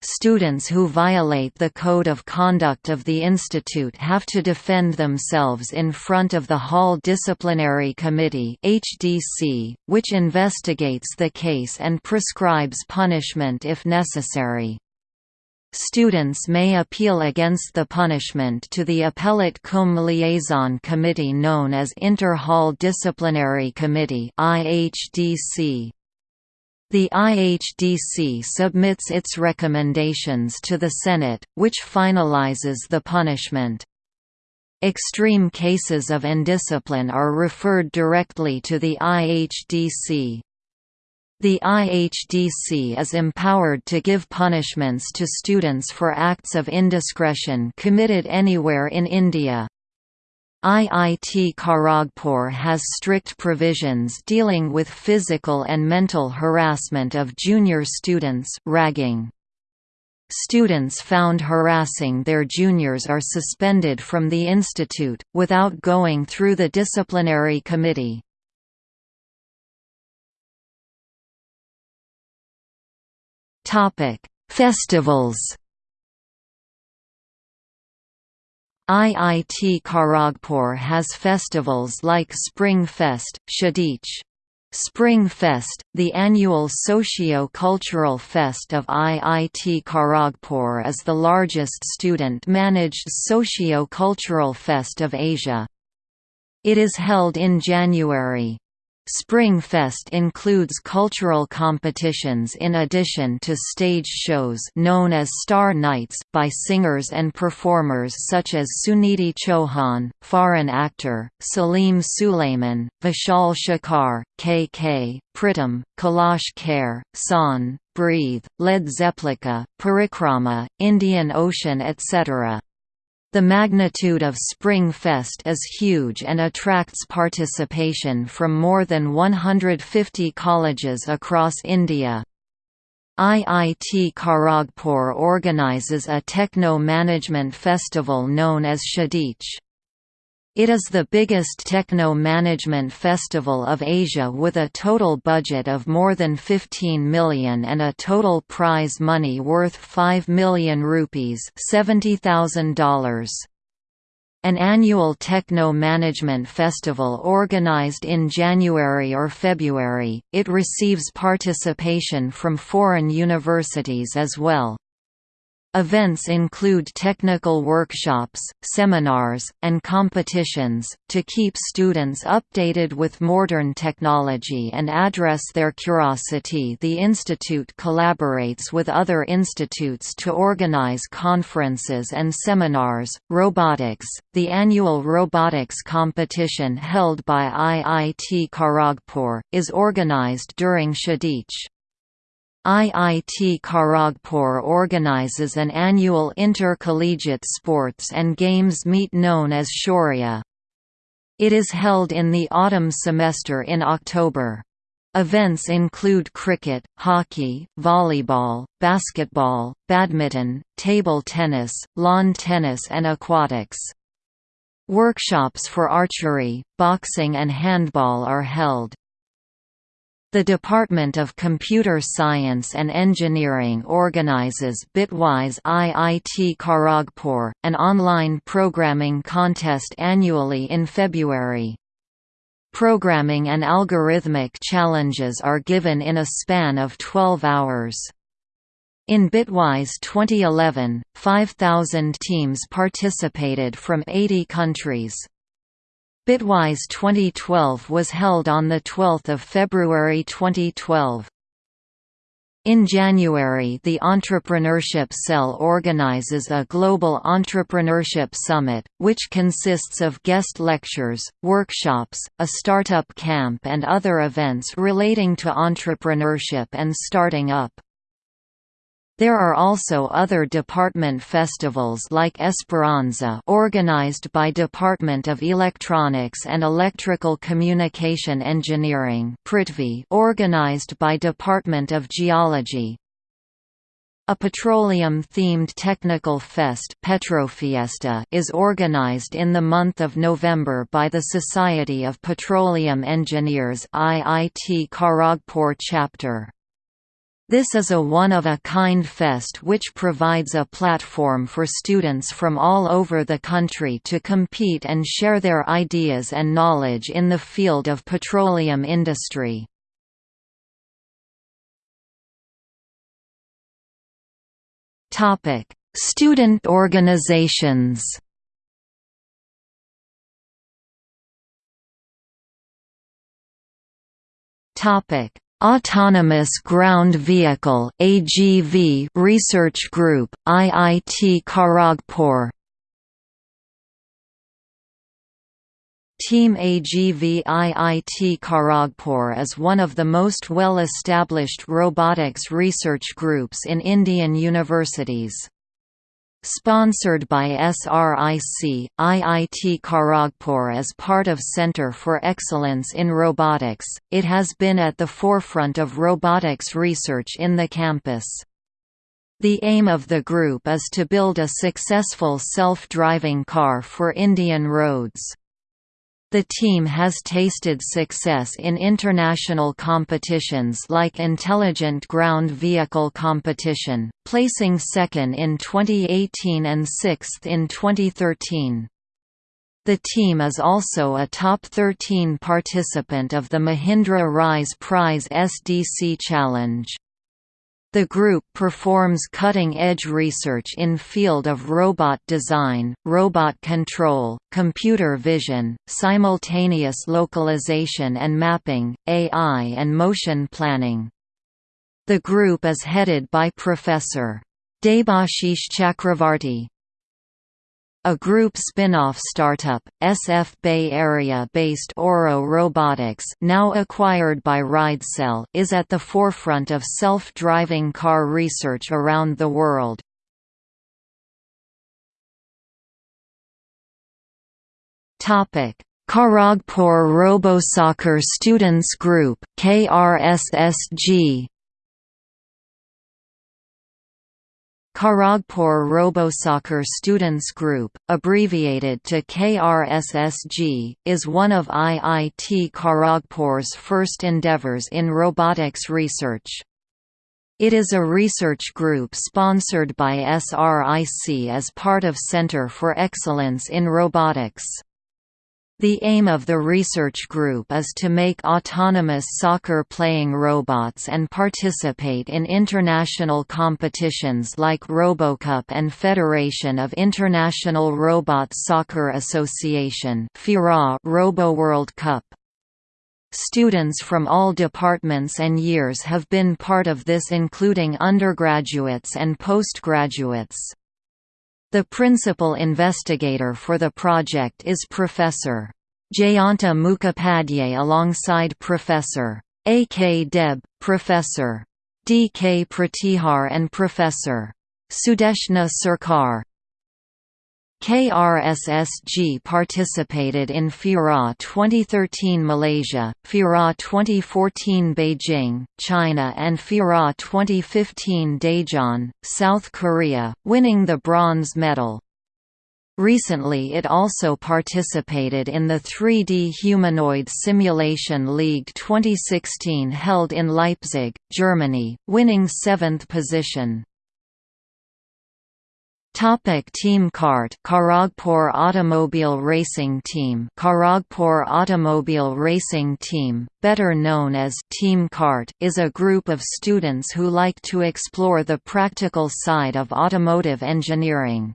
Students who violate the Code of Conduct of the Institute have to defend themselves in front of the Hall Disciplinary Committee HDC, which investigates the case and prescribes punishment if necessary. Students may appeal against the punishment to the Appellate Cum Liaison Committee known as Inter-Hall Disciplinary Committee IHDC. The IHDC submits its recommendations to the Senate, which finalizes the punishment. Extreme cases of indiscipline are referred directly to the IHDC. The IHDC is empowered to give punishments to students for acts of indiscretion committed anywhere in India. IIT Kharagpur has strict provisions dealing with physical and mental harassment of junior students ragging. Students found harassing their juniors are suspended from the institute, without going through the disciplinary committee. Festivals IIT Kharagpur has festivals like Spring Fest, Kshitij. Spring Fest, the annual socio-cultural fest of IIT Kharagpur is the largest student-managed socio-cultural fest of Asia. It is held in January. Spring Fest includes cultural competitions in addition to stage shows known as Star Nights by singers and performers such as Sunidhi Chauhan, foreign actor, Salim Sulaiman, Vishal Shekhar, K.K., Pritam, Kailash Kher, Shaan, Breathe, Led Zeppelin, Parikrama, Indian Ocean etc. The magnitude of Spring Fest is huge and attracts participation from more than 150 colleges across India. IIT Kharagpur organizes a techno-management festival known as Kshitij. It is the biggest techno-management festival of Asia with a total budget of more than 15 million and a total prize money worth 5 million rupees $70,000. An annual techno-management festival organized in January or February, it receives participation from foreign universities as well. Events include technical workshops, seminars, and competitions, to keep students updated with modern technology and address their curiosity the institute collaborates with other institutes to organize conferences and seminars. Robotics The annual robotics competition held by IIT Kharagpur, is organized during Kshitij. IIT Kharagpur organizes an annual intercollegiate sports and games meet known as Shaurya. It is held in the autumn semester in October. Events include cricket, hockey, volleyball, basketball, badminton, table tennis, lawn tennis and aquatics. Workshops for archery, boxing and handball are held. The Department of Computer Science and Engineering organizes Bitwise IIT Kharagpur, an online programming contest annually in February. Programming and algorithmic challenges are given in a span of 12 hours. In Bitwise 2011, 5,000 teams participated from 80 countries. Bitwise 2012 was held on 12 February 2012. In January the Entrepreneurship Cell organizes a Global Entrepreneurship Summit, which consists of guest lectures, workshops, a startup camp and other events relating to entrepreneurship and starting up. There are also other department festivals like Esperanza organized by Department of Electronics and Electrical Communication Engineering Prithvi organized by Department of Geology. A petroleum-themed technical fest Petrofiesta is organized in the month of November by the Society of Petroleum Engineers IIT Kharagpur chapter. This is a one-of-a-kind fest which provides a platform for students from all over the country to compete and share their ideas and knowledge in the field of petroleum industry. Student organizations Topic Autonomous Ground Vehicle (AGV) Research Group, IIT Kharagpur. Team AGV IIT Kharagpur is one of the most well-established robotics research groups in Indian universities. Sponsored by SRIC, IIT Kharagpur as part of Center for Excellence in Robotics, it has been at the forefront of robotics research in the campus. The aim of the group is to build a successful self-driving car for Indian roads. The team has tasted success in international competitions like Intelligent Ground Vehicle Competition, placing second in 2018 and sixth in 2013. The team is also a top 13 participant of the Mahindra Rise Prize SDC Challenge. The group performs cutting-edge research in field of robot design, robot control, computer vision, simultaneous localization and mapping, AI and motion planning. The group is headed by Professor. Debashish Chakravarti. A group spin-off startup, SF Bay Area-based Auro Robotics now acquired by RideCell is at the forefront of self-driving car research around the world. Kharagpur RoboSoccer Students Group KRSSG Kharagpur RoboSoccer Students Group, abbreviated to KRSSG, is one of IIT Kharagpur's first endeavors in robotics research. It is a research group sponsored by SRIC as part of Center for Excellence in Robotics. The aim of the research group is to make autonomous soccer-playing robots and participate in international competitions like RoboCup and Federation of International Robot Soccer Association Robo World Cup. Students from all departments and years have been part of this including undergraduates and postgraduates. The principal investigator for the project is Professor. Jayanta Mukhopadhyay alongside Professor. A. K. Deb, Professor. D. K. Pratihar and Professor. Sudeshna Sarkar. KRSSG participated in FIRA 2013 Malaysia, FIRA 2014 Beijing, China and FIRA 2015 Daejeon, South Korea, winning the bronze medal. Recently it also participated in the 3D Humanoid Simulation League 2016 held in Leipzig, Germany, winning seventh position. Topic Team Kart Kharagpur Automobile Racing Team Kharagpur Automobile Racing Team, better known as Team Kart, is a group of students who like to explore the practical side of automotive engineering.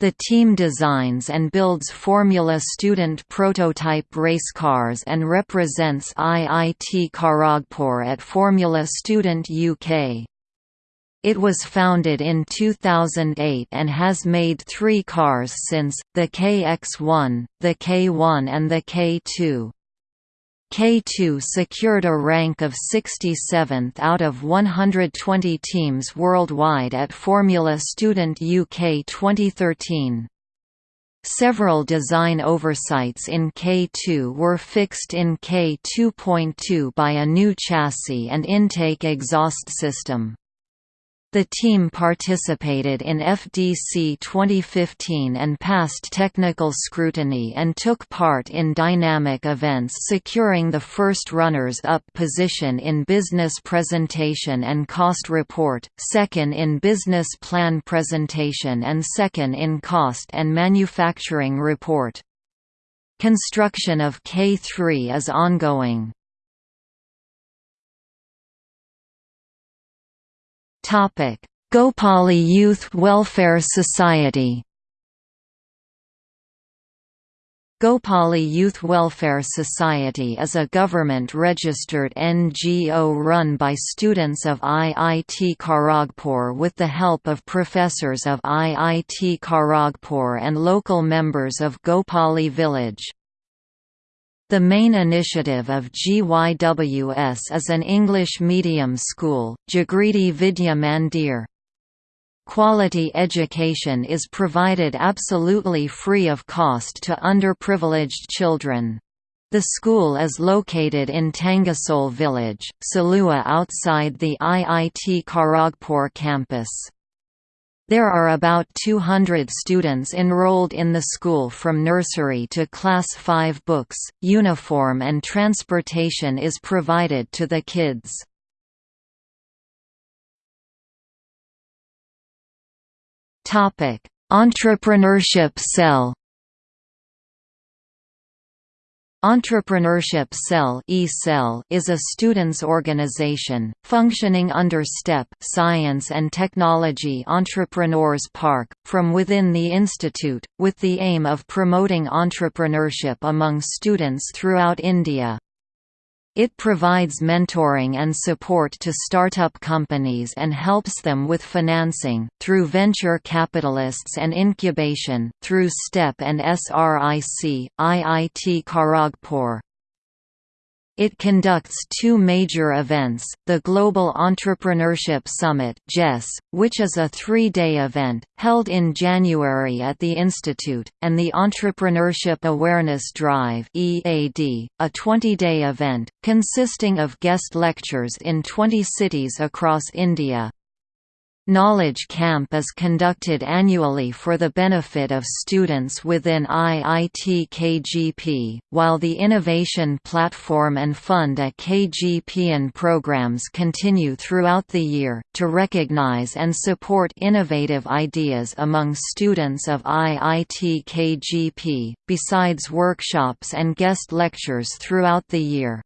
The team designs and builds Formula Student prototype race cars and represents IIT Kharagpur at Formula Student UK. It was founded in 2008 and has made three cars since, the KX1, the K1 and the K2. K2 secured a rank of 67th out of 120 teams worldwide at Formula Student UK 2013. Several design oversights in K2 were fixed in K2.2 by a new chassis and intake exhaust system. The team participated in FDC 2015 and passed technical scrutiny and took part in dynamic events securing the first runners-up position in Business Presentation and Cost Report, second in Business Plan Presentation and second in Cost and Manufacturing Report. Construction of K3 is ongoing. Topic: Gopali Youth Welfare Society. Gopali Youth Welfare Society is a government-registered NGO run by students of IIT Kharagpur with the help of professors of IIT Kharagpur and local members of Gopali village. The main initiative of GYWS is an English medium school, Jagriti Vidya Mandir. Quality education is provided absolutely free of cost to underprivileged children. The school is located in Tangasol village, Salua outside the IIT Kharagpur campus. There are about 200 students enrolled in the school from nursery to class 5 books, uniform and transportation is provided to the kids. Entrepreneurship cell Entrepreneurship Cell is a students' organization, functioning under STEP Science and Technology Entrepreneurs Park, from within the institute, with the aim of promoting entrepreneurship among students throughout India. It provides mentoring and support to startup companies and helps them with financing, through venture capitalists and incubation, through STEP and SRIC, IIT Kharagpur. It conducts two major events, the Global Entrepreneurship Summit which is a three-day event, held in January at the Institute, and the Entrepreneurship Awareness Drive a 20-day event, consisting of guest lectures in 20 cities across India. Knowledge Camp is conducted annually for the benefit of students within IIT KGP, while the Innovation Platform and Fund at KGPN programs continue throughout the year, to recognize and support innovative ideas among students of IIT KGP, besides workshops and guest lectures throughout the year.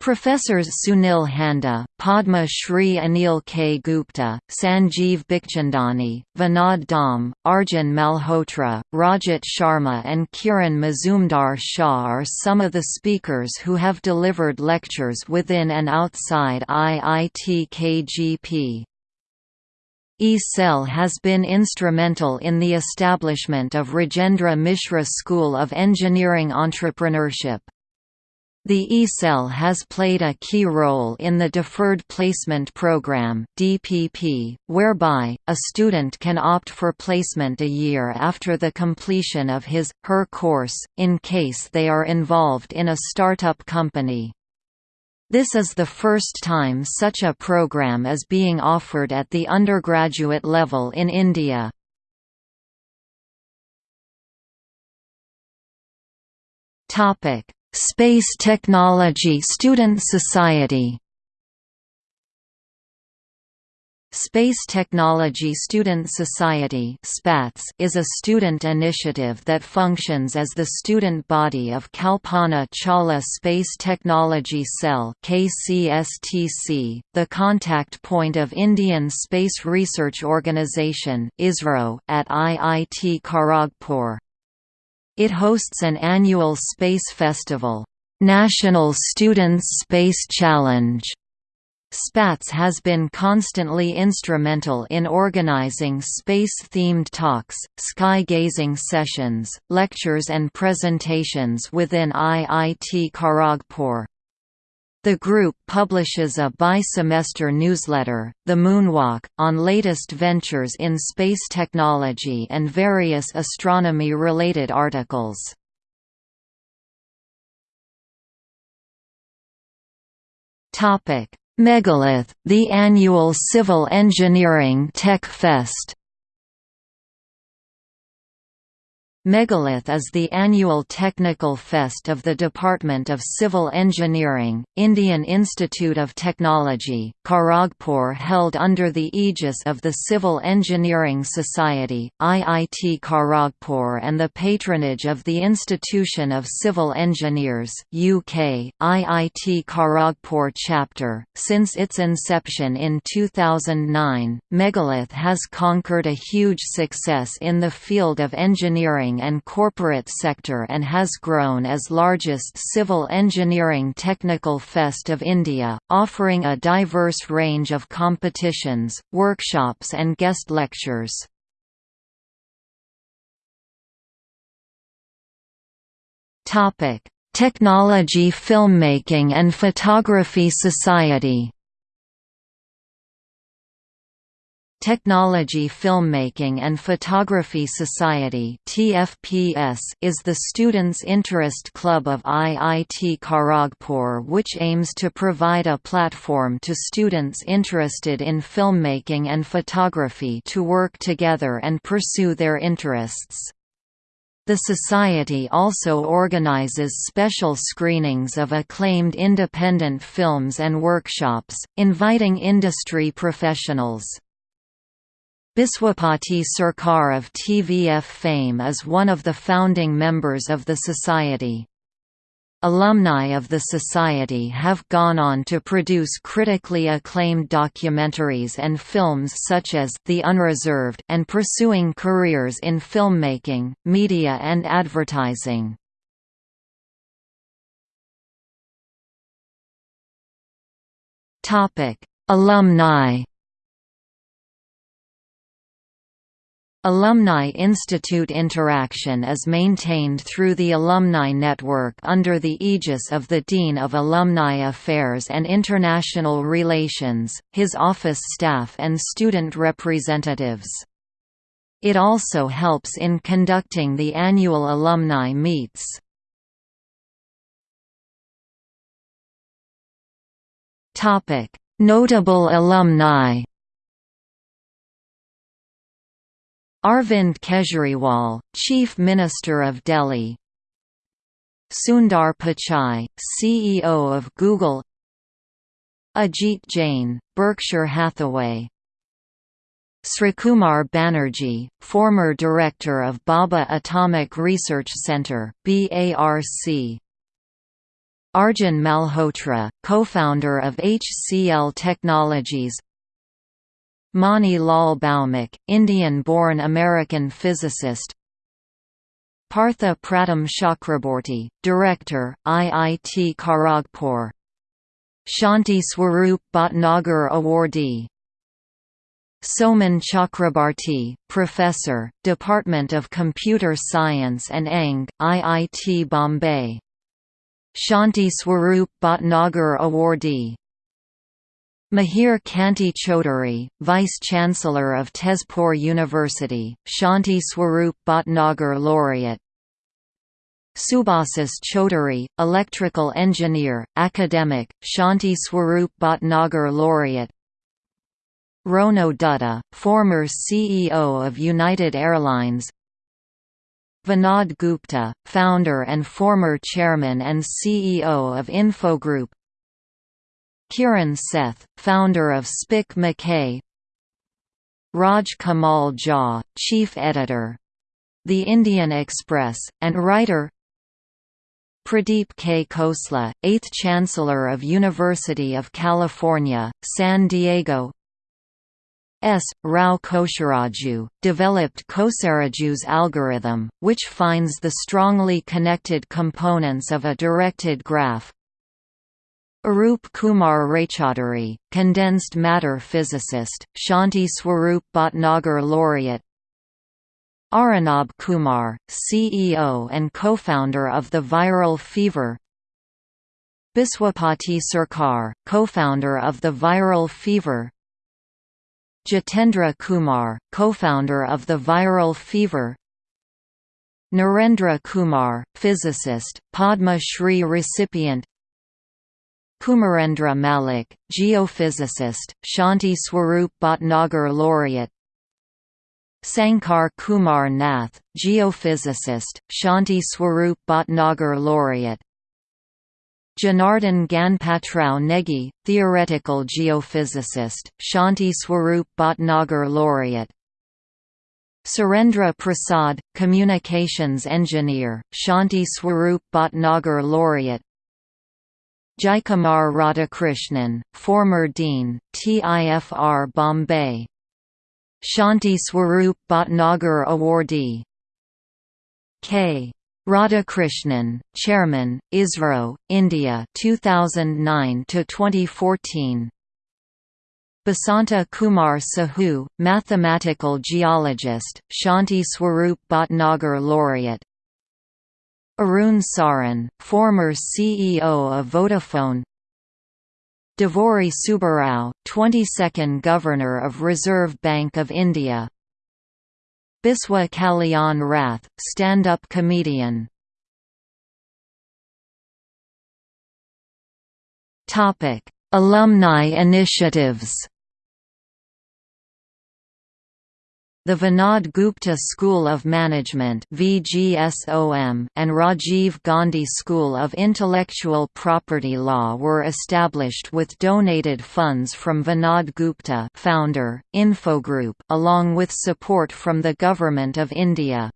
Professors Sunil Handa, Padma Shri Anil K. Gupta, Sanjeev Bikhchandani, Vinod Dham, Arjun Malhotra, Rajat Sharma and Kiran Mazumdar Shaw are some of the speakers who have delivered lectures within and outside IIT KGP. E-Cell has been instrumental in the establishment of Rajendra Mishra School of Engineering Entrepreneurship. The E-Cell has played a key role in the Deferred Placement Program (DPP), whereby a student can opt for placement a year after the completion of his her course in case they are involved in a startup company. This is the first time such a program is being offered at the undergraduate level in India. Topic Space Technology Student Society Space Technology Student Society is a student initiative that functions as the student body of Kalpana Chawla Space Technology Cell the contact point of Indian Space Research Organisation at IIT Kharagpur. It hosts an annual space festival, National Students Space Challenge, SPATS has been constantly instrumental in organizing space-themed talks, sky-gazing sessions, lectures and presentations within IIT Kharagpur. The group publishes a bi-semester newsletter, The Moonwalk, on latest ventures in space technology and various astronomy-related articles. Megalith, the annual civil engineering tech fest Megalith is the annual technical fest of the Department of Civil Engineering, Indian Institute of Technology, Kharagpur held under the aegis of the Civil Engineering Society, IIT Kharagpur and the patronage of the Institution of Civil Engineers UK, IIT Kharagpur chapter. Since its inception in 2009, Megalith has conquered a huge success in the field of engineering and corporate sector and has grown as largest civil engineering technical fest of India, offering a diverse range of competitions, workshops and guest lectures. Technology Filmmaking and Photography Society Technology Filmmaking and Photography Society is the students' interest club of IIT Kharagpur which aims to provide a platform to students interested in filmmaking and photography to work together and pursue their interests. The Society also organizes special screenings of acclaimed independent films and workshops, inviting industry professionals. Biswapati Sarkar of TVF fame is one of the founding members of the Society. Alumni of the Society have gone on to produce critically acclaimed documentaries and films such as The Unreserved and pursuing careers in filmmaking, media and advertising. Alumni Alumni Institute interaction is maintained through the Alumni Network under the aegis of the Dean of Alumni Affairs and International Relations, his office staff and student representatives. It also helps in conducting the annual alumni meets. Notable alumni Arvind Kejriwal, Chief Minister of Delhi. Sundar Pichai, CEO of Google. Ajit Jain, Berkshire Hathaway. Srikumar Banerjee, former director of Bhabha Atomic Research Centre BARC. Arjun Malhotra, co-founder of HCL Technologies Mani Lal Bhaumik, Indian-born American physicist. Partha Pratim Chakraborty, Director, IIT Kharagpur. Shanti Swarup Bhatnagar Awardee. Soumen Chakrabarti, Professor, Department of Computer Science and ENG, IIT Bombay. Shanti Swarup Bhatnagar Awardee Mihir Kanti Chaudhuri, Vice-Chancellor of Tezpur University, Shanti Swarup Bhatnagar Laureate. Subhasis Chaudhuri, Electrical Engineer, Academic, Shanti Swarup Bhatnagar Laureate. Rono Dutta, former CEO of United Airlines. Vinod Gupta, founder and former chairman and CEO of Infogroup Kiran Seth, founder of SPIC MACAY Raj Kamal Jha, chief editor The Indian Express, and writer Pradeep K. Khosla, 8th Chancellor of University of California, San Diego S. Rao Kosaraju, developed Kosaraju's algorithm, which finds the strongly connected components of a directed graph, Arup Kumar Raychaudhuri, condensed matter physicist, Shanti Swarup Bhatnagar laureate. Arunabh Kumar, CEO and co-founder of the Viral Fever. Biswapati Sarkar, co-founder of the Viral Fever. Jitendra Kumar, co-founder of the Viral Fever. Narendra Kumar, physicist, Padma Shri recipient Kumarendra Malik, geophysicist, Shanti Swarup Bhatnagar laureate. Sankar Kumar Nath, geophysicist, Shanti Swarup Bhatnagar laureate. Janardhan Ganpatrao Negi, theoretical geophysicist, Shanti Swarup Bhatnagar laureate. Surendra Prasad, communications engineer, Shanti Swarup Bhatnagar laureate Jaikumar Radhakrishnan, former dean, TIFR Bombay Shanti Swarup Bhatnagar awardee K. Radhakrishnan, Chairman, ISRO, India 2009 to 2014. Basanta Kumar Sahu, mathematical geologist, Shanti Swarup Bhatnagar laureate. Arun Sarin, former CEO of Vodafone. Duvvuri Subbarao, 22nd Governor of Reserve Bank of India. Biswa Kalyan Rath, stand-up comedian Alumni initiatives The Vinod Gupta School of Management and Rajiv Gandhi School of Intellectual Property Law were established with donated funds from Vinod Gupta founder, Infogroup, along with support from the Government of India.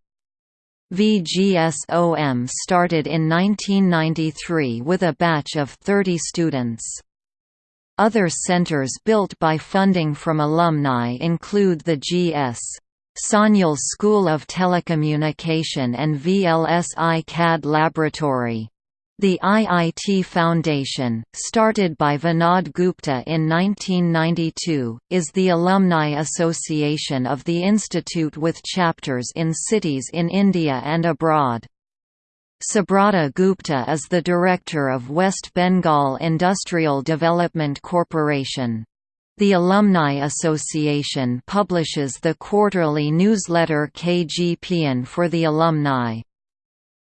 VGSOM started in 1993 with a batch of 30 students. Other centers built by funding from alumni include the G.S. Sanyal School of Telecommunication and VLSI CAD Laboratory. The IIT Foundation, started by Vinod Gupta in 1992, is the alumni association of the institute with chapters in cities in India and abroad. Subrata Gupta is the director of West Bengal Industrial Development Corporation. The Alumni Association publishes the quarterly newsletter KGPN for the alumni.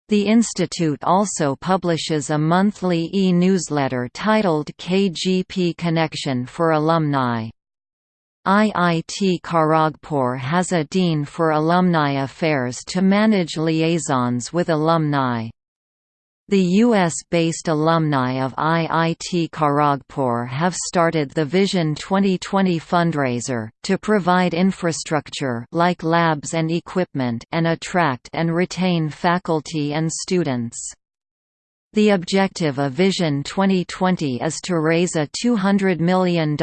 The institute also publishes a monthly e-newsletter titled KGP Connection for alumni. IIT Kharagpur has a Dean for Alumni Affairs to manage liaisons with alumni. The US-based alumni of IIT Kharagpur have started the Vision 2020 fundraiser, to provide infrastructure like labs and equipment and attract and retain faculty and students. The objective of Vision 2020 is to raise a $200 million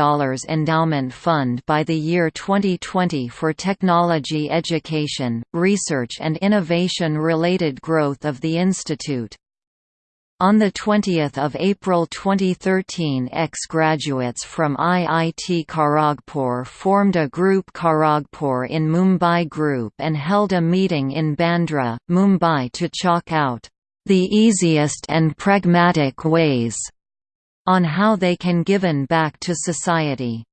endowment fund by the year 2020 for technology education, research and innovation-related growth of the institute. On 20 April 2013 ex-graduates from IIT Kharagpur formed a group Kharagpur in Mumbai Group and held a meeting in Bandra, Mumbai to chalk out the easiest and pragmatic ways on how they can given back to society.